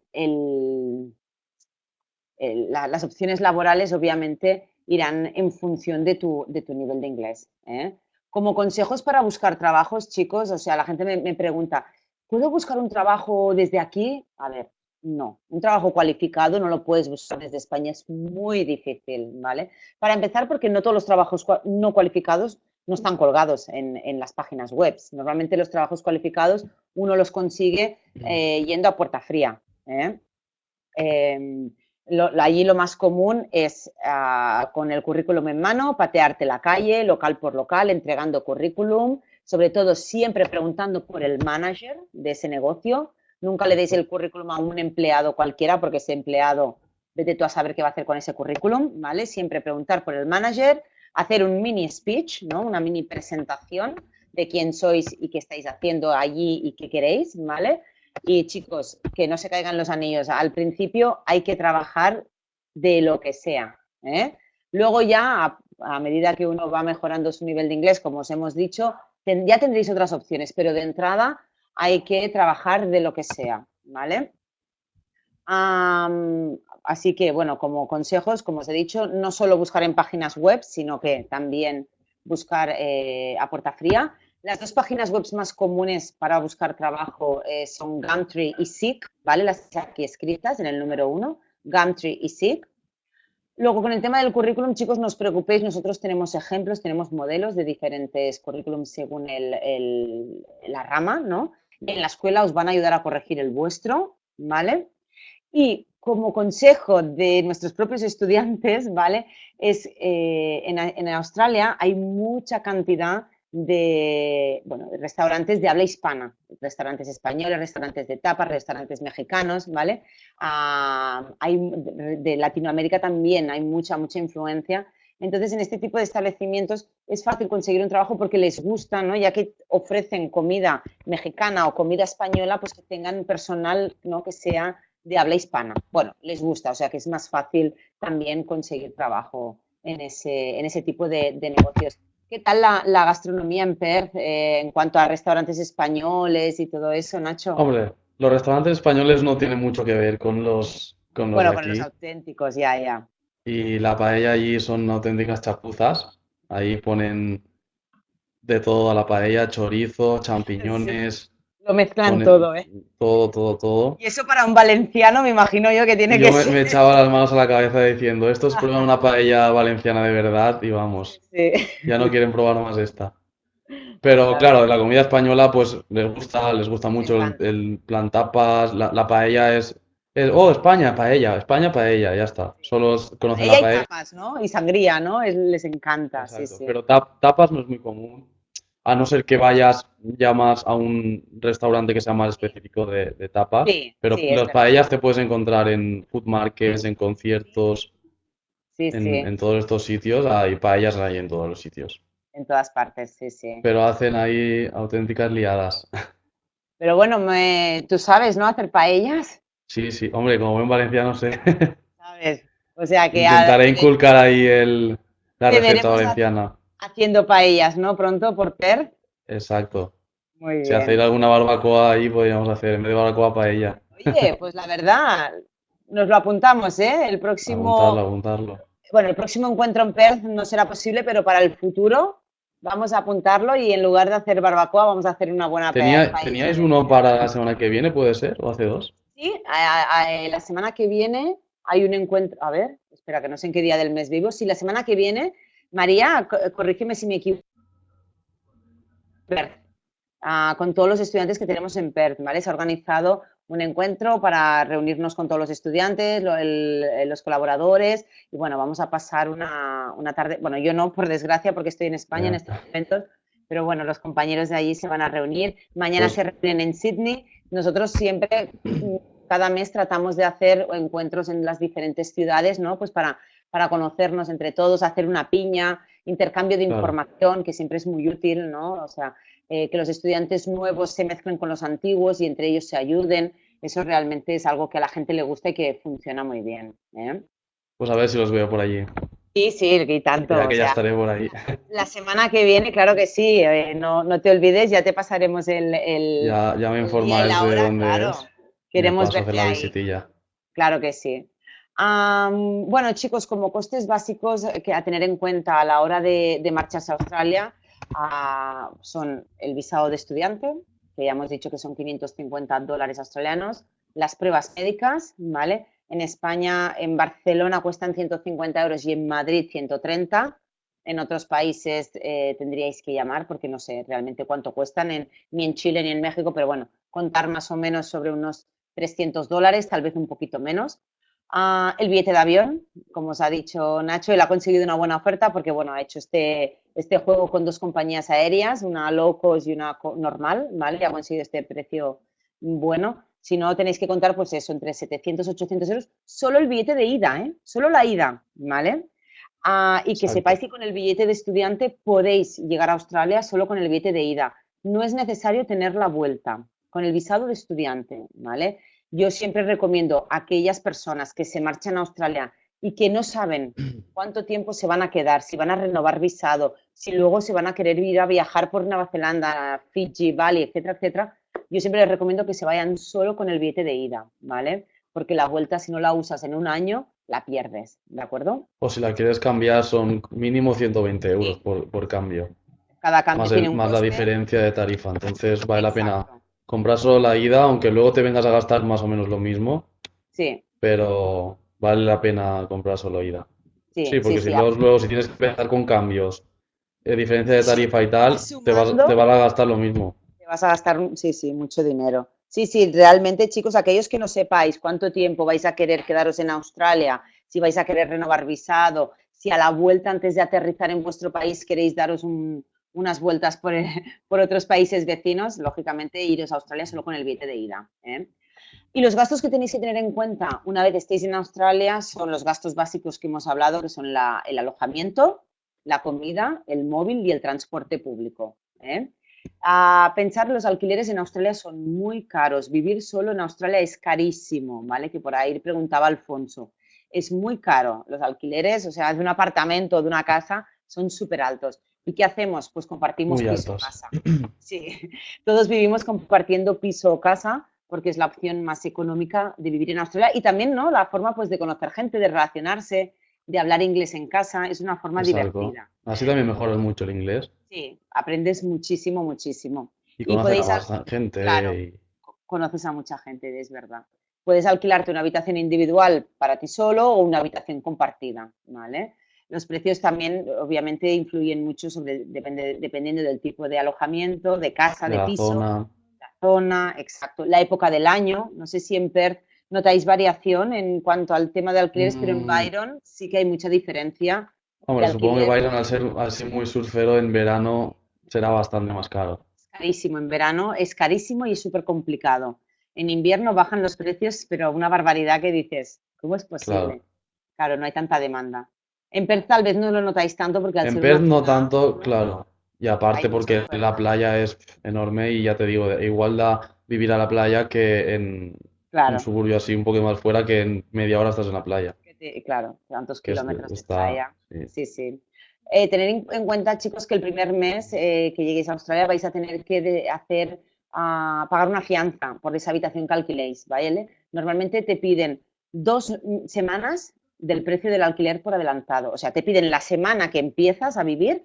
las opciones laborales, obviamente, irán en función de tu, de tu nivel de inglés. ¿eh? Como consejos para buscar trabajos, chicos, o sea, la gente me, me pregunta, ¿puedo buscar un trabajo desde aquí? A ver, no, un trabajo cualificado no lo puedes buscar desde España, es muy difícil, ¿vale? Para empezar, porque no todos los trabajos no cualificados no están colgados en, las páginas web. Normalmente los trabajos cualificados uno los consigue eh, yendo a puerta fría. ¿eh? Em, allí lo más común es ah, con el currículum en mano, patearte la calle, local por local, entregando currículum, sobre todo siempre preguntando por el manager de ese negocio, Nunca le deis el currículum a un empleado cualquiera porque ese empleado, vete tú a saber qué va a hacer con ese currículum, ¿vale? Siempre preguntar por el manager, hacer un mini speech, ¿no? Una mini presentación de quién sois y qué estáis haciendo allí y qué queréis, ¿vale? Y chicos, que no se caigan los anillos. Al principio hay que trabajar de lo que sea. ¿eh? Luego ya, a, medida que uno va mejorando su nivel de inglés, como os hemos dicho, ya tendréis otras opciones, pero de entrada hay que trabajar de lo que sea, ¿vale? así que, bueno, como consejos, como os he dicho, no solo buscar en páginas web, sino que también buscar eh, a puerta fría. Las dos páginas web más comunes para buscar trabajo eh, son Gumtree y Seek, ¿vale? Las aquí escritas en el número uno, Gumtree y Seek. Luego, con el tema del currículum, chicos, no os preocupéis, nosotros tenemos ejemplos, tenemos modelos de diferentes currículums según la rama, ¿no? en la escuela os van a ayudar a corregir el vuestro, ¿vale? Y como consejo de nuestros propios estudiantes, ¿vale? Es, eh, en, Australia hay mucha cantidad de, bueno, restaurantes de habla hispana, restaurantes españoles, restaurantes de tapas, restaurantes mexicanos, ¿vale? Ah, hay, de Latinoamérica también hay mucha, mucha influencia entonces, en este tipo de establecimientos es fácil conseguir un trabajo porque les gusta, ¿no? Ya que ofrecen comida mexicana o comida española, pues que tengan personal, ¿no? Que sea de habla hispana. Bueno, les gusta, o sea que es más fácil también conseguir trabajo en ese, en ese tipo de, negocios. ¿Qué tal la, gastronomía en Perth eh, en cuanto a restaurantes españoles y todo eso, Nacho? Hombre, los restaurantes españoles no tienen mucho que ver con los, con los bueno, con los auténticos, ya, ya. Y la paella allí son auténticas chapuzas. Ahí ponen de todo a la paella, chorizo, champiñones. Lo mezclan todo, ¿eh? Todo, todo, todo. Y eso para un valenciano me imagino yo que tiene que yo me, me echaba las manos a la cabeza diciendo, esto es probar una paella valenciana de verdad y vamos, ya no quieren probar más esta. Pero claro, la comida española pues les gusta, les gusta mucho el, plan tapas, la paella es oh, España, paella, España, paella, ya está. Solo conocen la paella. Y tapas, ¿no? Y sangría, ¿no? les encanta, sí, sí. Pero tapas no es muy común, a no ser que vayas ya más a un restaurante que sea más específico de, tapas. Sí, pero las paellas te puedes encontrar en food markets, en conciertos, en, en, todos estos sitios. Hay paellas ahí en todos los sitios. En todas partes, sí, sí. Pero hacen ahí auténticas liadas. Pero bueno, me... tú sabes, ¿no? Hacer paellas. Sí, sí, hombre, como buen valenciano sé. ¿Sabes? O sea que... Intentaré inculcar ahí el, la receta valenciana. Haciendo paellas, ¿no? Pronto por Per. Exacto. Muy bien. Si hacéis alguna barbacoa ahí, podríamos hacer, en vez de barbacoa, paella. Oye, pues la verdad, nos lo apuntamos, ¿eh? El próximo... Apuntarlo, apuntarlo. Bueno, el próximo encuentro en Perth no será posible, pero para el futuro vamos a apuntarlo y en lugar de hacer barbacoa vamos a hacer una buena Tenía, ¿Teníais uno para la semana que viene, puede ser? ¿O hace dos? Sí, la semana que viene hay un encuentro, a ver, espera que no sé en qué día del mes vivo, sí, la semana que viene, María, corrígeme si me equivoco, ah, con todos los estudiantes que tenemos en Perth, ¿vale? Se ha organizado un encuentro para reunirnos con todos los estudiantes, los colaboradores y bueno, vamos a pasar una, tarde, bueno, yo no, por desgracia, porque estoy en España en estos momentos, pero bueno, los compañeros de allí se van a reunir. Mañana pues se reúnen en Sydney. Nosotros siempre, cada mes, tratamos de hacer encuentros en las diferentes ciudades, ¿no? Pues para, para conocernos entre todos, hacer una piña, intercambio de información, que siempre es muy útil, ¿no? O sea, eh, que los estudiantes nuevos se mezclen con los antiguos y entre ellos se ayuden. Eso realmente es algo que a la gente le gusta y que funciona muy bien. ¿eh? Pues a ver si los veo por allí. Sí, sí, y tanto. Ya que ya estaré por ahí. La semana que viene, claro que sí, eh, no, no, te olvides, ya te pasaremos el... ya, ya, me informarás de dónde claro. es. Queremos ver la visitilla. Claro que sí. Bueno, chicos, como costes básicos que a tener en cuenta a la hora de, de marcharse a Australia, son el visado de estudiante, que ya hemos dicho que son 550 dólares australianos, las pruebas médicas, ¿vale? En España, en Barcelona cuestan 150 euros y en Madrid 130. En otros países eh, tendríais que llamar porque no sé realmente cuánto cuestan, ni en Chile ni en México, pero bueno, contar más o menos sobre unos 300 dólares, tal vez un poquito menos. El billete de avión, como os ha dicho Nacho, él ha conseguido una buena oferta porque, bueno, ha hecho este, este juego con dos compañías aéreas, una low cost y una normal, ¿vale? Y ha conseguido este precio bueno. Si no, tenéis que contar, pues eso, entre 700 y 800 euros, solo el billete de ida, ¿eh? Solo la ida, ¿vale? Ah, y que sepáis que con el billete de estudiante podéis llegar a Australia solo con el billete de ida. No es necesario tener la vuelta con el visado de estudiante, ¿vale? Yo siempre recomiendo a aquellas personas que se marchan a Australia y que no saben cuánto tiempo se van a quedar, si van a renovar visado, si luego se van a querer ir a viajar por Nueva Zelanda, Fiji, Bali, etcétera, etcétera, yo siempre les recomiendo que se vayan solo con el billete de ida, ¿vale? Porque la vuelta, si no la usas en un año, la pierdes, ¿de acuerdo? O si la quieres cambiar, son mínimo 120 euros por, cambio. Cada cambio más, tiene un más la diferencia de tarifa, entonces vale la pena comprar solo la ida, aunque luego te vengas a gastar más o menos lo mismo. Sí. Pero vale la pena comprar solo ida. Sí, porque si luego, si tienes que empezar con cambios, de diferencia de tarifa y tal, te vas, te vas a gastar lo mismo. Te vas a gastar, sí, sí, mucho dinero. Sí, sí, realmente, chicos, aquellos que no sepáis cuánto tiempo vais a querer quedaros en Australia, si vais a querer renovar visado, si a la vuelta antes de aterrizar en vuestro país queréis daros un, unas vueltas por, otros países vecinos, lógicamente iros a Australia solo con el billete de ida. ¿eh? Y los gastos que tenéis que tener en cuenta una vez estéis en Australia son los gastos básicos que hemos hablado, que son el alojamiento, la comida, el móvil y el transporte público. ¿eh? A pensar, los alquileres en Australia son muy caros. Vivir solo en Australia es carísimo, ¿vale? Que por ahí preguntaba Alfonso. Es muy caro. Los alquileres, o sea, de un apartamento o de una casa, son súper altos. ¿Y qué hacemos? Pues compartimos piso o casa. Sí, todos vivimos compartiendo piso o casa porque es la opción más económica de vivir en Australia y también, ¿no? La forma, pues, de conocer gente, de relacionarse, de hablar inglés en casa, es una forma divertida. Así también mejoras mucho el inglés. Sí, aprendes muchísimo, muchísimo. Y conoces a gente. Claro, conoces a mucha gente, es verdad. Puedes alquilarte una habitación individual para ti solo o una habitación compartida, ¿vale? Los precios también, obviamente, influyen mucho sobre, depende, dependiendo del tipo de alojamiento, de casa, de, piso, zona. la zona, exacto, la época del año. No sé si en Perth notáis variación en cuanto al tema de alquileres, pero en mm. Byron sí que hay mucha diferencia. Hombre, supongo que Byron, al ser, ser muy surfero, en verano será bastante más caro. Es carísimo, en verano es carísimo y es súper complicado. En invierno bajan los precios, pero una barbaridad que dices, ¿cómo es posible? claro no hay tanta demanda. En Perth tal vez no lo notáis tanto porque al En Perth no tanto, claro. Y aparte porque la playa es enorme y ya te digo, igual da vivir a la playa que en un suburbio así un poco más fuera que en media hora estás en la playa. claro, tantos kilómetros de playa. Sí, sí. Eh, tener en cuenta, chicos, que el primer mes eh, que lleguéis a Australia vais a tener que hacer, ah, pagar una fianza por esa habitación que alquiléis, ¿vale? Normalmente te piden dos semanas del precio del alquiler por adelantado. O sea, te piden la semana que empiezas a vivir,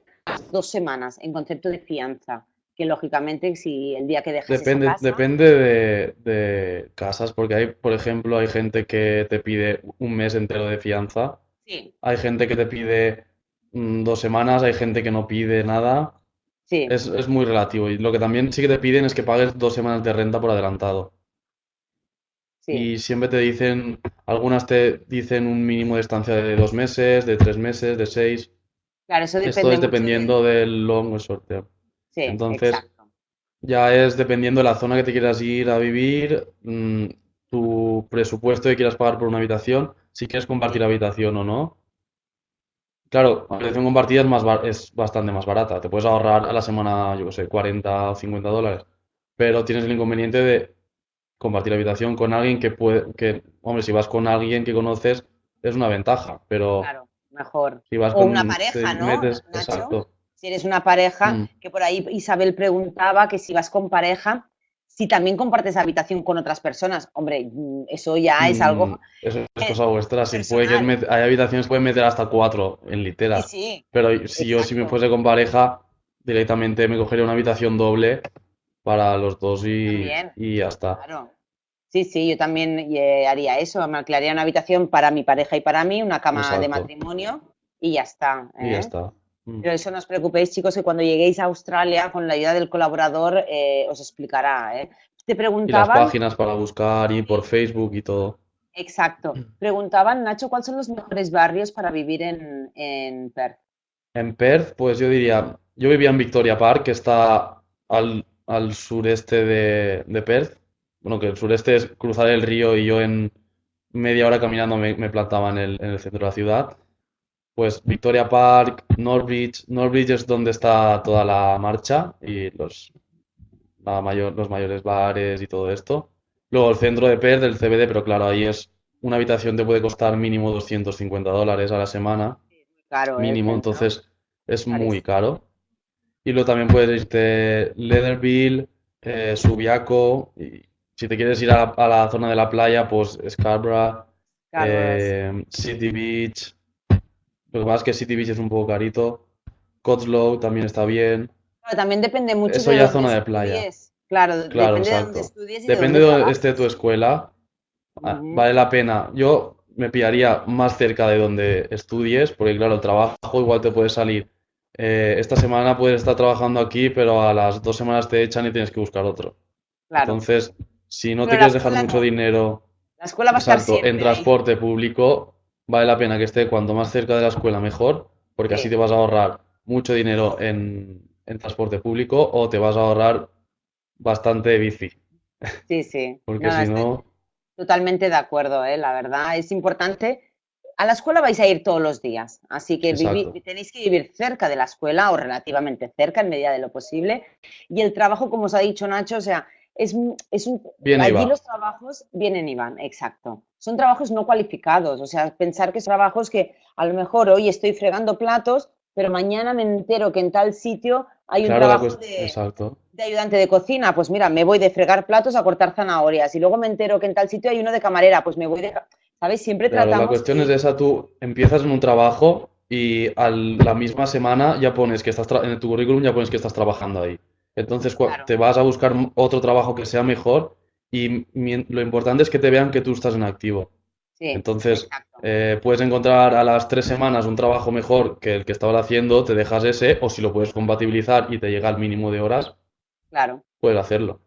dos semanas en concepto de fianza. Que lógicamente, si el día que dejas depende, esa casa... Depende de, casas, porque hay, por ejemplo, hay gente que te pide un mes entero de fianza. Sí. Hay gente que te pide mm, dos semanas, hay gente que no pide nada. Sí. Es, es muy relativo. Y lo que también sí que te piden es que pagues dos semanas de renta por adelantado. Y siempre te dicen, algunas te dicen un mínimo de estancia de dos meses, de tres meses, de seis. Claro, eso depende Esto es dependiendo del long o short term. Sí, Entonces, exacto. ya es dependiendo de la zona que te quieras ir a vivir, mm, tu presupuesto que quieras pagar por una habitación, si quieres compartir habitación o no. Claro, la habitación compartida es más, es bastante más barata. Te puedes ahorrar a la semana, yo qué sé, 40 o 50 dólares. Pero tienes el inconveniente de compartir habitación con alguien que puede, que, hombre, si vas con alguien que conoces, es una ventaja. Pero Claro, mejor. si vas O una con, pareja, ¿no, metes, Nacho? exacto. Si eres una pareja, Mm. que por ahí Isabel preguntaba que si vas con pareja, si también compartes habitación con otras personas. Hombre, mm, eso ya es algo. Mm, Eso es cosa vuestra. Si puede que met- hay habitaciones que pueden meter hasta cuatro en Sí, litera. sí, Pero si yo, si me fuese con pareja, directamente me cogería una habitación doble para los dos y, y ya está. Claro. Sí, sí, yo también eh, haría eso. Me alquilaría una habitación para mi pareja y para mí, una cama de matrimonio y ya está. Y ya ¿eh? está. Mm. Pero eso no os preocupéis, chicos, que cuando lleguéis a Australia, con la ayuda del colaborador, eh, os explicará. ¿eh? Te Y las preguntaban, páginas para buscar y por Facebook y todo. exacto, preguntaban, Nacho, ¿cuáles son los mejores barrios para vivir en, en Perth? En Perth, pues yo diría, yo vivía en Victoria Park, que está al, al sureste de, de Perth. Bueno, que el sureste es cruzar el río y yo en media hora caminando me, me plantaba en el, en el centro de la ciudad. Pues Victoria Park, Northbridge. Northbridge es donde está toda la marcha y los, la mayor, los mayores bares y todo esto. Luego el centro de Perth, el CBD, pero claro, ahí es una habitación te puede costar mínimo 250 dólares a la semana Claro, el mínimo, centro. entonces es muy caro. Y luego también puedes irte Leatherville, eh, Subiaco, y si te quieres ir a, a la zona de la playa, pues Scarborough, eh, City Beach. Lo que pasa es que City Beach es un poco carito. Cotswold también está bien. Claro, también depende mucho Eso de ya dónde zona de playa. estudies. Claro, Claro, depende de dónde estudies y de Depende dónde de donde trabajes. esté tu escuela, ah, vale la pena. Yo me pillaría más cerca de donde estudies, porque claro, el trabajo igual te puede salir. Eh, esta semana puedes estar trabajando aquí, pero a las dos semanas te echan y tienes que buscar otro. Claro. Entonces, si no Pero te quieres dejar mucho no. dinero, La escuela va a estar en ahí. transporte público, vale la pena que esté cuanto más cerca de la escuela mejor, porque así Sí. te vas a ahorrar mucho dinero en, en transporte público o te vas a ahorrar bastante de bici, Sí, sí. porque No, si no... totalmente de acuerdo, ¿eh? La verdad, es importante. A la escuela vais a ir todos los días, así que vivi- tenéis que vivir cerca de la escuela o relativamente cerca en medida de lo posible. Y el trabajo, como os ha dicho Nacho, o sea, es, un- es un... Viene y allí los trabajos vienen y van, exacto. Son trabajos no cualificados, o sea, pensar que son trabajos que a lo mejor hoy estoy fregando platos, pero mañana me entero que en tal sitio hay un Claro, la trabajo de, exacto. De ayudante de cocina, pues mira, me voy de fregar platos a cortar zanahorias y luego me entero que en tal sitio hay uno de camarera, pues me voy de... ¿Sabes? Siempre Claro, la tratamos cuestión que- es esa, tú empiezas en un trabajo y a la misma semana ya pones que estás, tra- en tu currículum ya pones que estás trabajando ahí. Entonces Claro. te vas a buscar otro trabajo que sea mejor y lo importante es que te vean que tú estás en activo. Sí, Entonces, eh, puedes encontrar a las tres semanas un trabajo mejor que el que estabas haciendo, te dejas ese, o si lo puedes compatibilizar y te llega al mínimo de horas, Claro. puedes hacerlo.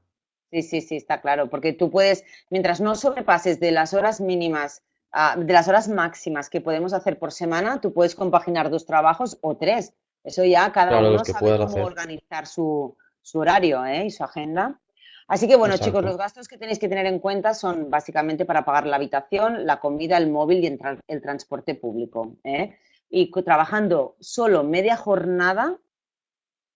Sí, sí, sí, está claro, porque tú puedes, mientras no sobrepases de las horas mínimas, ah, de las horas máximas que podemos hacer por semana, tú puedes compaginar dos trabajos o tres. Eso ya cada Claro, uno sabe cómo hacer. organizar su, su horario, ¿eh? y su agenda. Así que bueno, chicos, los gastos que tenéis que tener en cuenta son básicamente para pagar la habitación, la comida, el móvil y el, el transporte público. ¿eh? Y trabajando solo media jornada,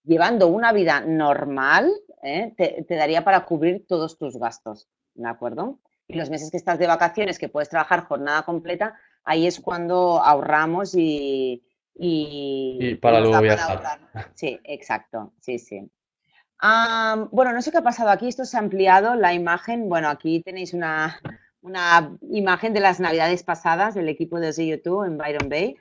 llevando una vida normal, ¿eh? te, te daría para cubrir todos tus gastos, ¿de acuerdo? Y los meses que estás de vacaciones, que puedes trabajar jornada completa, ahí es cuando ahorramos y... Y, Y para luego viajar. Sí, exacto, sí, sí. Bueno, no sé qué ha pasado aquí, esto se ha ampliado la imagen. Bueno, aquí tenéis una, una imagen de las navidades pasadas del equipo de YouTube en Byron Bay.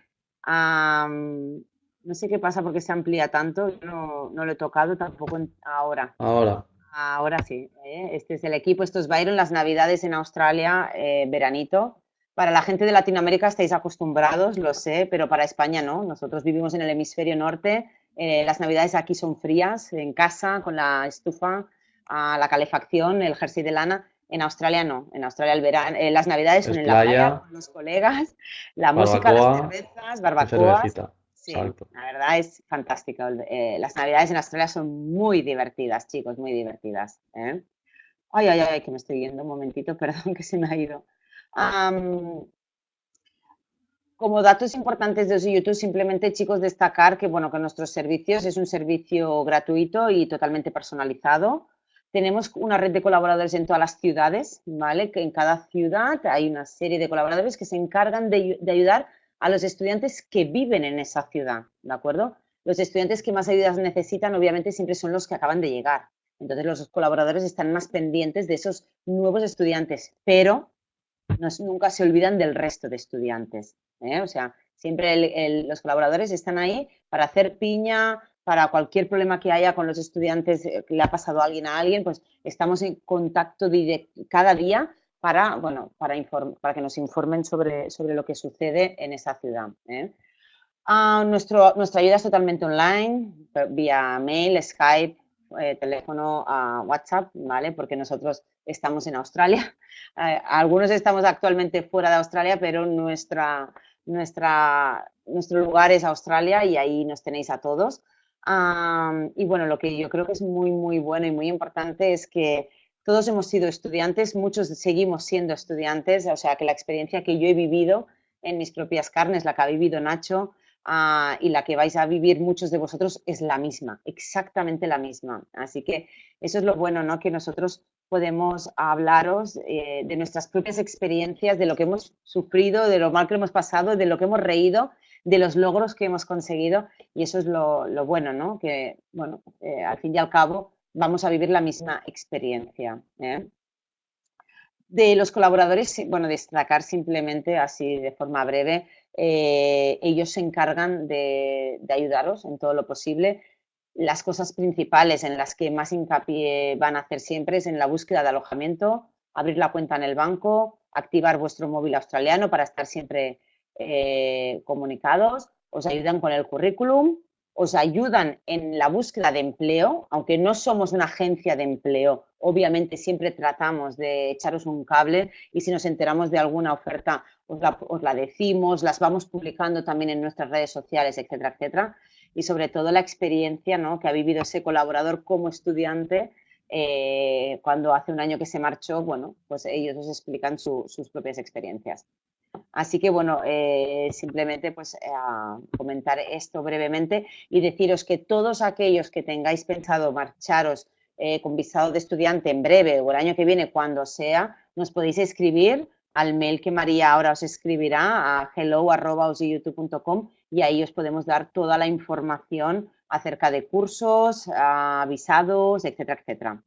No sé qué pasa porque se amplía tanto, yo no, no lo he tocado tampoco en- ahora. Ahora, Ahora sí, ¿eh? este es el equipo, esto es Byron, las navidades en Australia, eh, veranito. Para la gente de Latinoamérica estáis acostumbrados, lo sé, pero para España no. Nosotros vivimos en el hemisferio norte, eh, las navidades aquí son frías, en casa, con la estufa, ah, la calefacción, el jersey de lana. En Australia no, en Australia el verano, eh, las navidades son en la playa con los colegas, la música, las cervezas, barbacoas. Sí, la verdad es fantástico. Eh, las navidades en Australia son muy divertidas, chicos, muy divertidas. ¿eh? Ay, ay, ay, que me estoy yendo un momentito, perdón que se me ha ido. como datos importantes de YouTube, simplemente, chicos, destacar que, bueno, que nuestros servicios es un servicio gratuito y totalmente personalizado. Tenemos una red de colaboradores en todas las ciudades, ¿vale? Que en cada ciudad hay una serie de colaboradores que se encargan de, ayudar a los estudiantes que viven en esa ciudad, ¿de acuerdo? Los estudiantes que más ayudas necesitan, obviamente, siempre son los que acaban de llegar. Entonces, los colaboradores están más pendientes de esos nuevos estudiantes, pero nunca se olvidan del resto de estudiantes. ¿eh? O sea, siempre los colaboradores están ahí para hacer piña, para cualquier problema que haya con los estudiantes, eh, que le ha pasado a alguien a alguien, pues estamos en contacto cada día para, bueno, para, para que nos informen sobre, sobre lo que sucede en esa ciudad. ¿eh? Ah, nuestro, nuestra ayuda es totalmente online, vía mail, Skype, eh, teléfono, WhatsApp, ¿vale? Porque nosotros estamos en Australia. algunos estamos actualmente fuera de Australia, pero nuestra, nuestra, nuestro lugar es Australia y ahí nos tenéis a todos y bueno, lo que yo creo que es muy, muy bueno y muy importante es que todos hemos sido estudiantes, muchos seguimos siendo estudiantes, o sea que la experiencia que yo he vivido en mis propias carnes, la que ha vivido Nacho ah, y la que vais a vivir muchos de vosotros es la misma, exactamente la misma. Así que eso es lo bueno, ¿no? Que nosotros podemos hablaros eh, de nuestras propias experiencias, de lo que hemos sufrido, de lo mal que hemos pasado, de lo que hemos reído de los logros que hemos conseguido y eso es lo, bueno, ¿no? Que, bueno, eh, al fin y al cabo vamos a vivir la misma experiencia. ¿eh? De los colaboradores, bueno, destacar simplemente así de forma breve, eh, ellos se encargan de, de ayudaros en todo lo posible. Las cosas principales en las que más hincapié van a hacer siempre es en la búsqueda de alojamiento, abrir la cuenta en el banco, activar vuestro móvil australiano para estar siempre eh, comunicados, os ayudan con el currículum, os ayudan en la búsqueda de empleo, aunque no somos una agencia de empleo, obviamente siempre tratamos de echaros un cable y si nos enteramos de alguna oferta os la, decimos, las vamos publicando también en nuestras redes sociales, etcétera, etcétera. Y sobre todo la experiencia ¿no? que ha vivido ese colaborador como estudiante eh, cuando hace un año que se marchó, bueno, pues ellos os explican sus propias experiencias. Así que bueno, eh, simplemente pues eh, comentar esto brevemente y deciros que todos aquellos que tengáis pensado marcharos eh, con visado de estudiante en breve o el año que viene, cuando sea, nos podéis escribir al mail que María ahora os escribirá a hello.youtube.com y ahí os podemos dar toda la información acerca de cursos, avisados, etcétera, etcétera.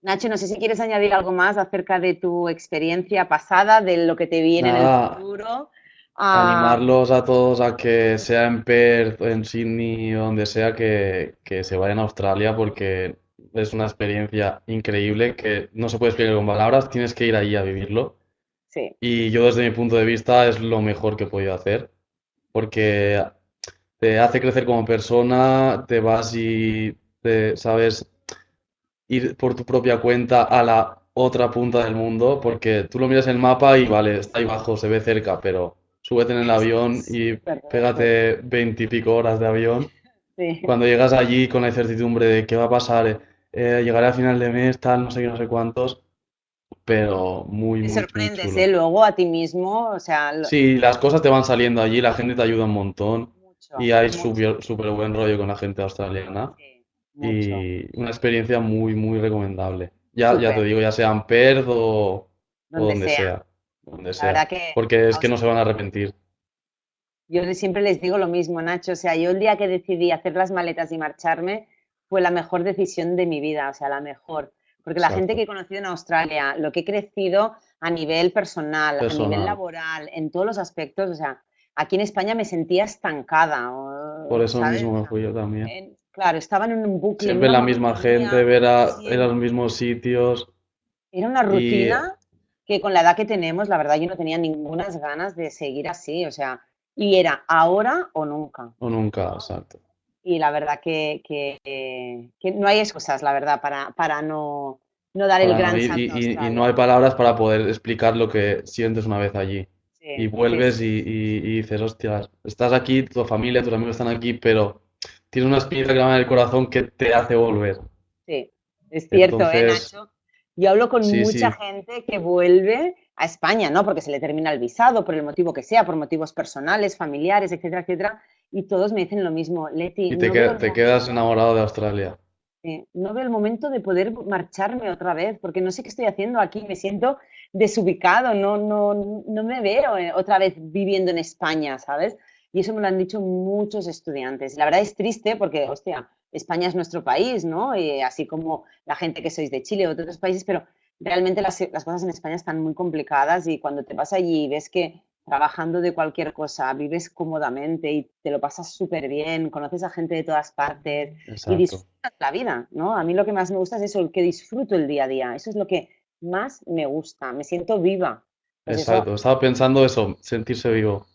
Nacho, no sé si quieres añadir algo más acerca de tu experiencia pasada, de lo que te viene en el futuro. Animarlos a todos a que sea en Perth, en Sydney o donde sea, que, se vayan a Australia porque es una experiencia increíble que no se puede explicar con palabras, tienes que ir allí a vivirlo. Sí. Y yo desde mi punto de vista es lo mejor que he podido hacer porque te hace crecer como persona, te vas y te sabes ir por tu propia cuenta a la otra punta del mundo, porque tú lo miras en el mapa y vale, está ahí abajo, se ve cerca, pero súbete en el avión y pégate veintipico horas de avión. Cuando llegas allí con la incertidumbre de qué va a pasar, eh, llegaré a final de mes, tal, no sé qué, no sé cuántos, pero muy, Te sorprendes, ¿eh? Luego a ti mismo, o sea... Sí, las cosas te van saliendo allí, la gente te ayuda un montón y hay súper buen rollo con la gente australiana y una experiencia muy, muy recomendable. Ya, ya te digo, ya sea en Perth o donde, sea. Donde sea. Porque es que no se van a arrepentir. Yo siempre les digo lo mismo, Nacho. O sea, yo el día que decidí hacer las maletas y marcharme fue la mejor decisión de mi vida, o sea, la mejor. Porque la gente que he conocido en Australia, lo que he crecido a nivel personal, a nivel laboral, en todos los aspectos, o sea, aquí en España me sentía estancada. Por eso mismo me fui yo también. Claro, estaban en un bucle. Siempre la misma gente, ver a, los mismos sitios. Era una rutina que con la edad que tenemos, la verdad, yo no tenía ninguna ganas de seguir así, o sea, y era ahora o nunca. O nunca, exacto. Y la verdad que, que, no hay excusas, la verdad, para, para no, no dar el gran y, salto y- y no hay palabras para poder explicar lo que sientes una vez allí. Sí, Y sí, vuelves y, y- y dices, hostias, estás aquí, tu familia, tus amigos están aquí, pero tienes una espinita clavada en el corazón que te hace volver. Sí, es cierto, ¿eh, Entonces, Nacho? Yo hablo con sí, mucha sí, gente que vuelve a España, ¿no? Porque se le termina el visado, por el motivo que sea, por motivos personales, familiares, etcétera, etcétera, y todos me dicen lo mismo, Leti, y te, no te quedas enamorado de Australia. no veo el momento de poder marcharme otra vez, porque no sé qué estoy haciendo aquí, me siento desubicado, no, no, no me veo eh, otra vez viviendo en España, ¿sabes? Y eso me lo han dicho muchos estudiantes. La verdad es triste porque, hostia, España es nuestro país, ¿no? Y así como la gente que sois de Chile o de otros países, pero realmente las, las cosas en España están muy complicadas y cuando te vas allí y ves que trabajando de cualquier cosa vives cómodamente y te lo pasas súper bien, conoces a gente de todas partes y disfrutas la vida, ¿no? A mí lo que más me gusta es eso, el que disfruto el día a día. Eso es lo que más me gusta, me siento viva. Pues eso, exacto. Estaba pensando eso, sentirse vivo.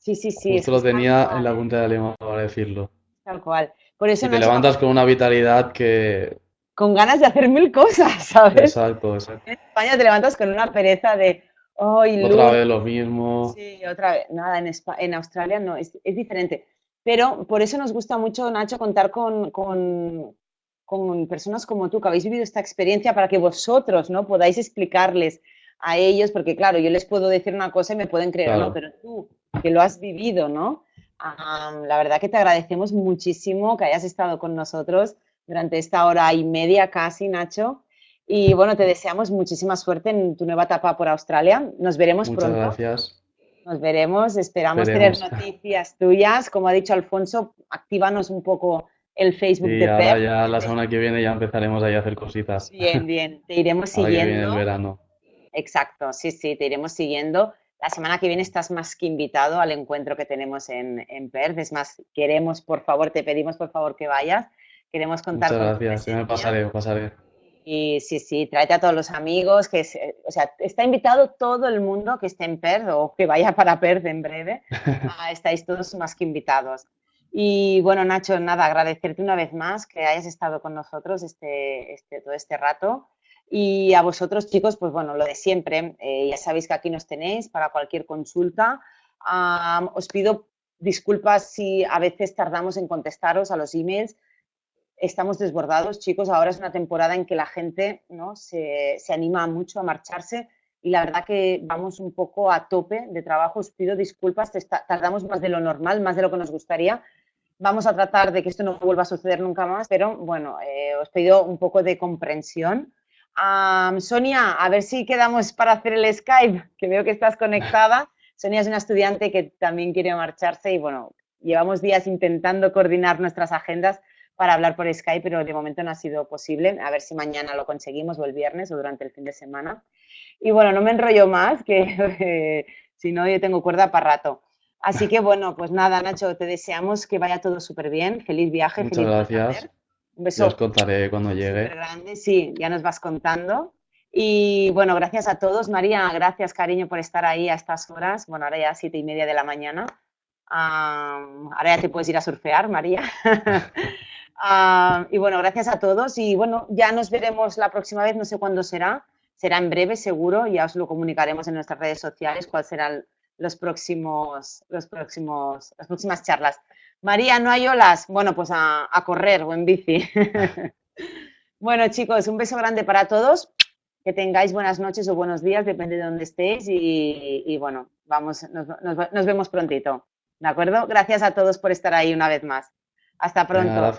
Sí, sí, sí, Justo lo tenía en la punta de la lengua para decirlo. tal cual. Por eso, Y te levantas con una vitalidad que... con ganas de hacer mil cosas, ¿sabes? Exacto, exacto. En España te levantas con una pereza de, ¡ay, Otra luz! vez lo mismo. Sí, otra vez. Nada, en, Espa- en Australia no, es, es diferente. Pero por eso nos gusta mucho, Nacho, contar con, con, con personas como tú que habéis vivido esta experiencia para que vosotros, ¿no? Podáis explicarles a ellos, porque claro, yo les puedo decir una cosa y me pueden creer no, pero tú, que lo has vivido, ¿no? La verdad que te agradecemos muchísimo que hayas estado con nosotros durante esta hora y media casi, Nacho. Y bueno, te deseamos muchísima suerte en tu nueva etapa por Australia. Nos veremos muchas pronto. gracias. Nos veremos, esperamos tener noticias tuyas. Como ha dicho Alfonso, actívanos un poco el Facebook de ahora PEP. ya la semana que viene ya empezaremos ahí a hacer cositas. Bien, bien, te iremos Ahora que viene el siguiendo. verano. Exacto, sí, sí, te iremos siguiendo. La semana que viene estás más que invitado al encuentro que tenemos en, en Perth. Es más, queremos, por favor, te pedimos por favor que vayas. Queremos contar Muchas con gracias. Ya me pasaré, me pasaré. Y sí, sí, tráete a todos los amigos, que se- o sea, está invitado todo el mundo que esté en Perth o que vaya para Perth en breve. Ah, estáis todos más que invitados. Y bueno, Nacho, nada, agradecerte una vez más que hayas estado con nosotros este, este, todo este rato. Y a vosotros, chicos, pues bueno, lo de siempre, eh, ya sabéis que aquí nos tenéis para cualquier consulta. Am, os pido disculpas si a veces tardamos en contestaros a los emails estamos desbordados, chicos. Ahora es una temporada en que la gente ¿no? se, se anima mucho a marcharse y la verdad que vamos un poco a tope de trabajo. Os pido disculpas, tardamos más de lo normal, más de lo que nos gustaría. Vamos a tratar de que esto no vuelva a suceder nunca más, pero bueno, eh, os pido un poco de comprensión. Sonia, a ver si quedamos para hacer el Skype, que veo que estás conectada. Sonia es una estudiante que también quiere marcharse y bueno, llevamos días intentando coordinar nuestras agendas para hablar por Skype, pero de momento no ha sido posible. A ver si mañana lo conseguimos o el viernes o durante el fin de semana. Y bueno, no me enrollo más, que eh, si no yo tengo cuerda para rato. Así que bueno, pues nada, Nacho, te deseamos que vaya todo súper bien. Feliz viaje, Muchas feliz gracias. Un Ya os contaré cuando llegue. grande, sí, ya nos vas contando. Y bueno, gracias a todos. María, gracias, cariño, por estar ahí a estas horas. Bueno, ahora ya siete y media de la mañana. Ahora ya te puedes ir a surfear, María. Y bueno, gracias a todos. Y bueno, ya nos veremos la próxima vez, no sé cuándo será. Será en breve, seguro. Ya os lo comunicaremos en nuestras redes sociales cuáles serán los próximos, los próximos, las próximas charlas. María, ¿no hay olas? Bueno, pues a, a correr o en bici. Bueno, chicos, un beso grande para todos. Que tengáis buenas noches o buenos días, depende de dónde estéis. Y, y bueno, vamos, nos, nos- nos vemos prontito. ¿De acuerdo? Gracias a todos por estar ahí una vez más. Hasta pronto. gracias.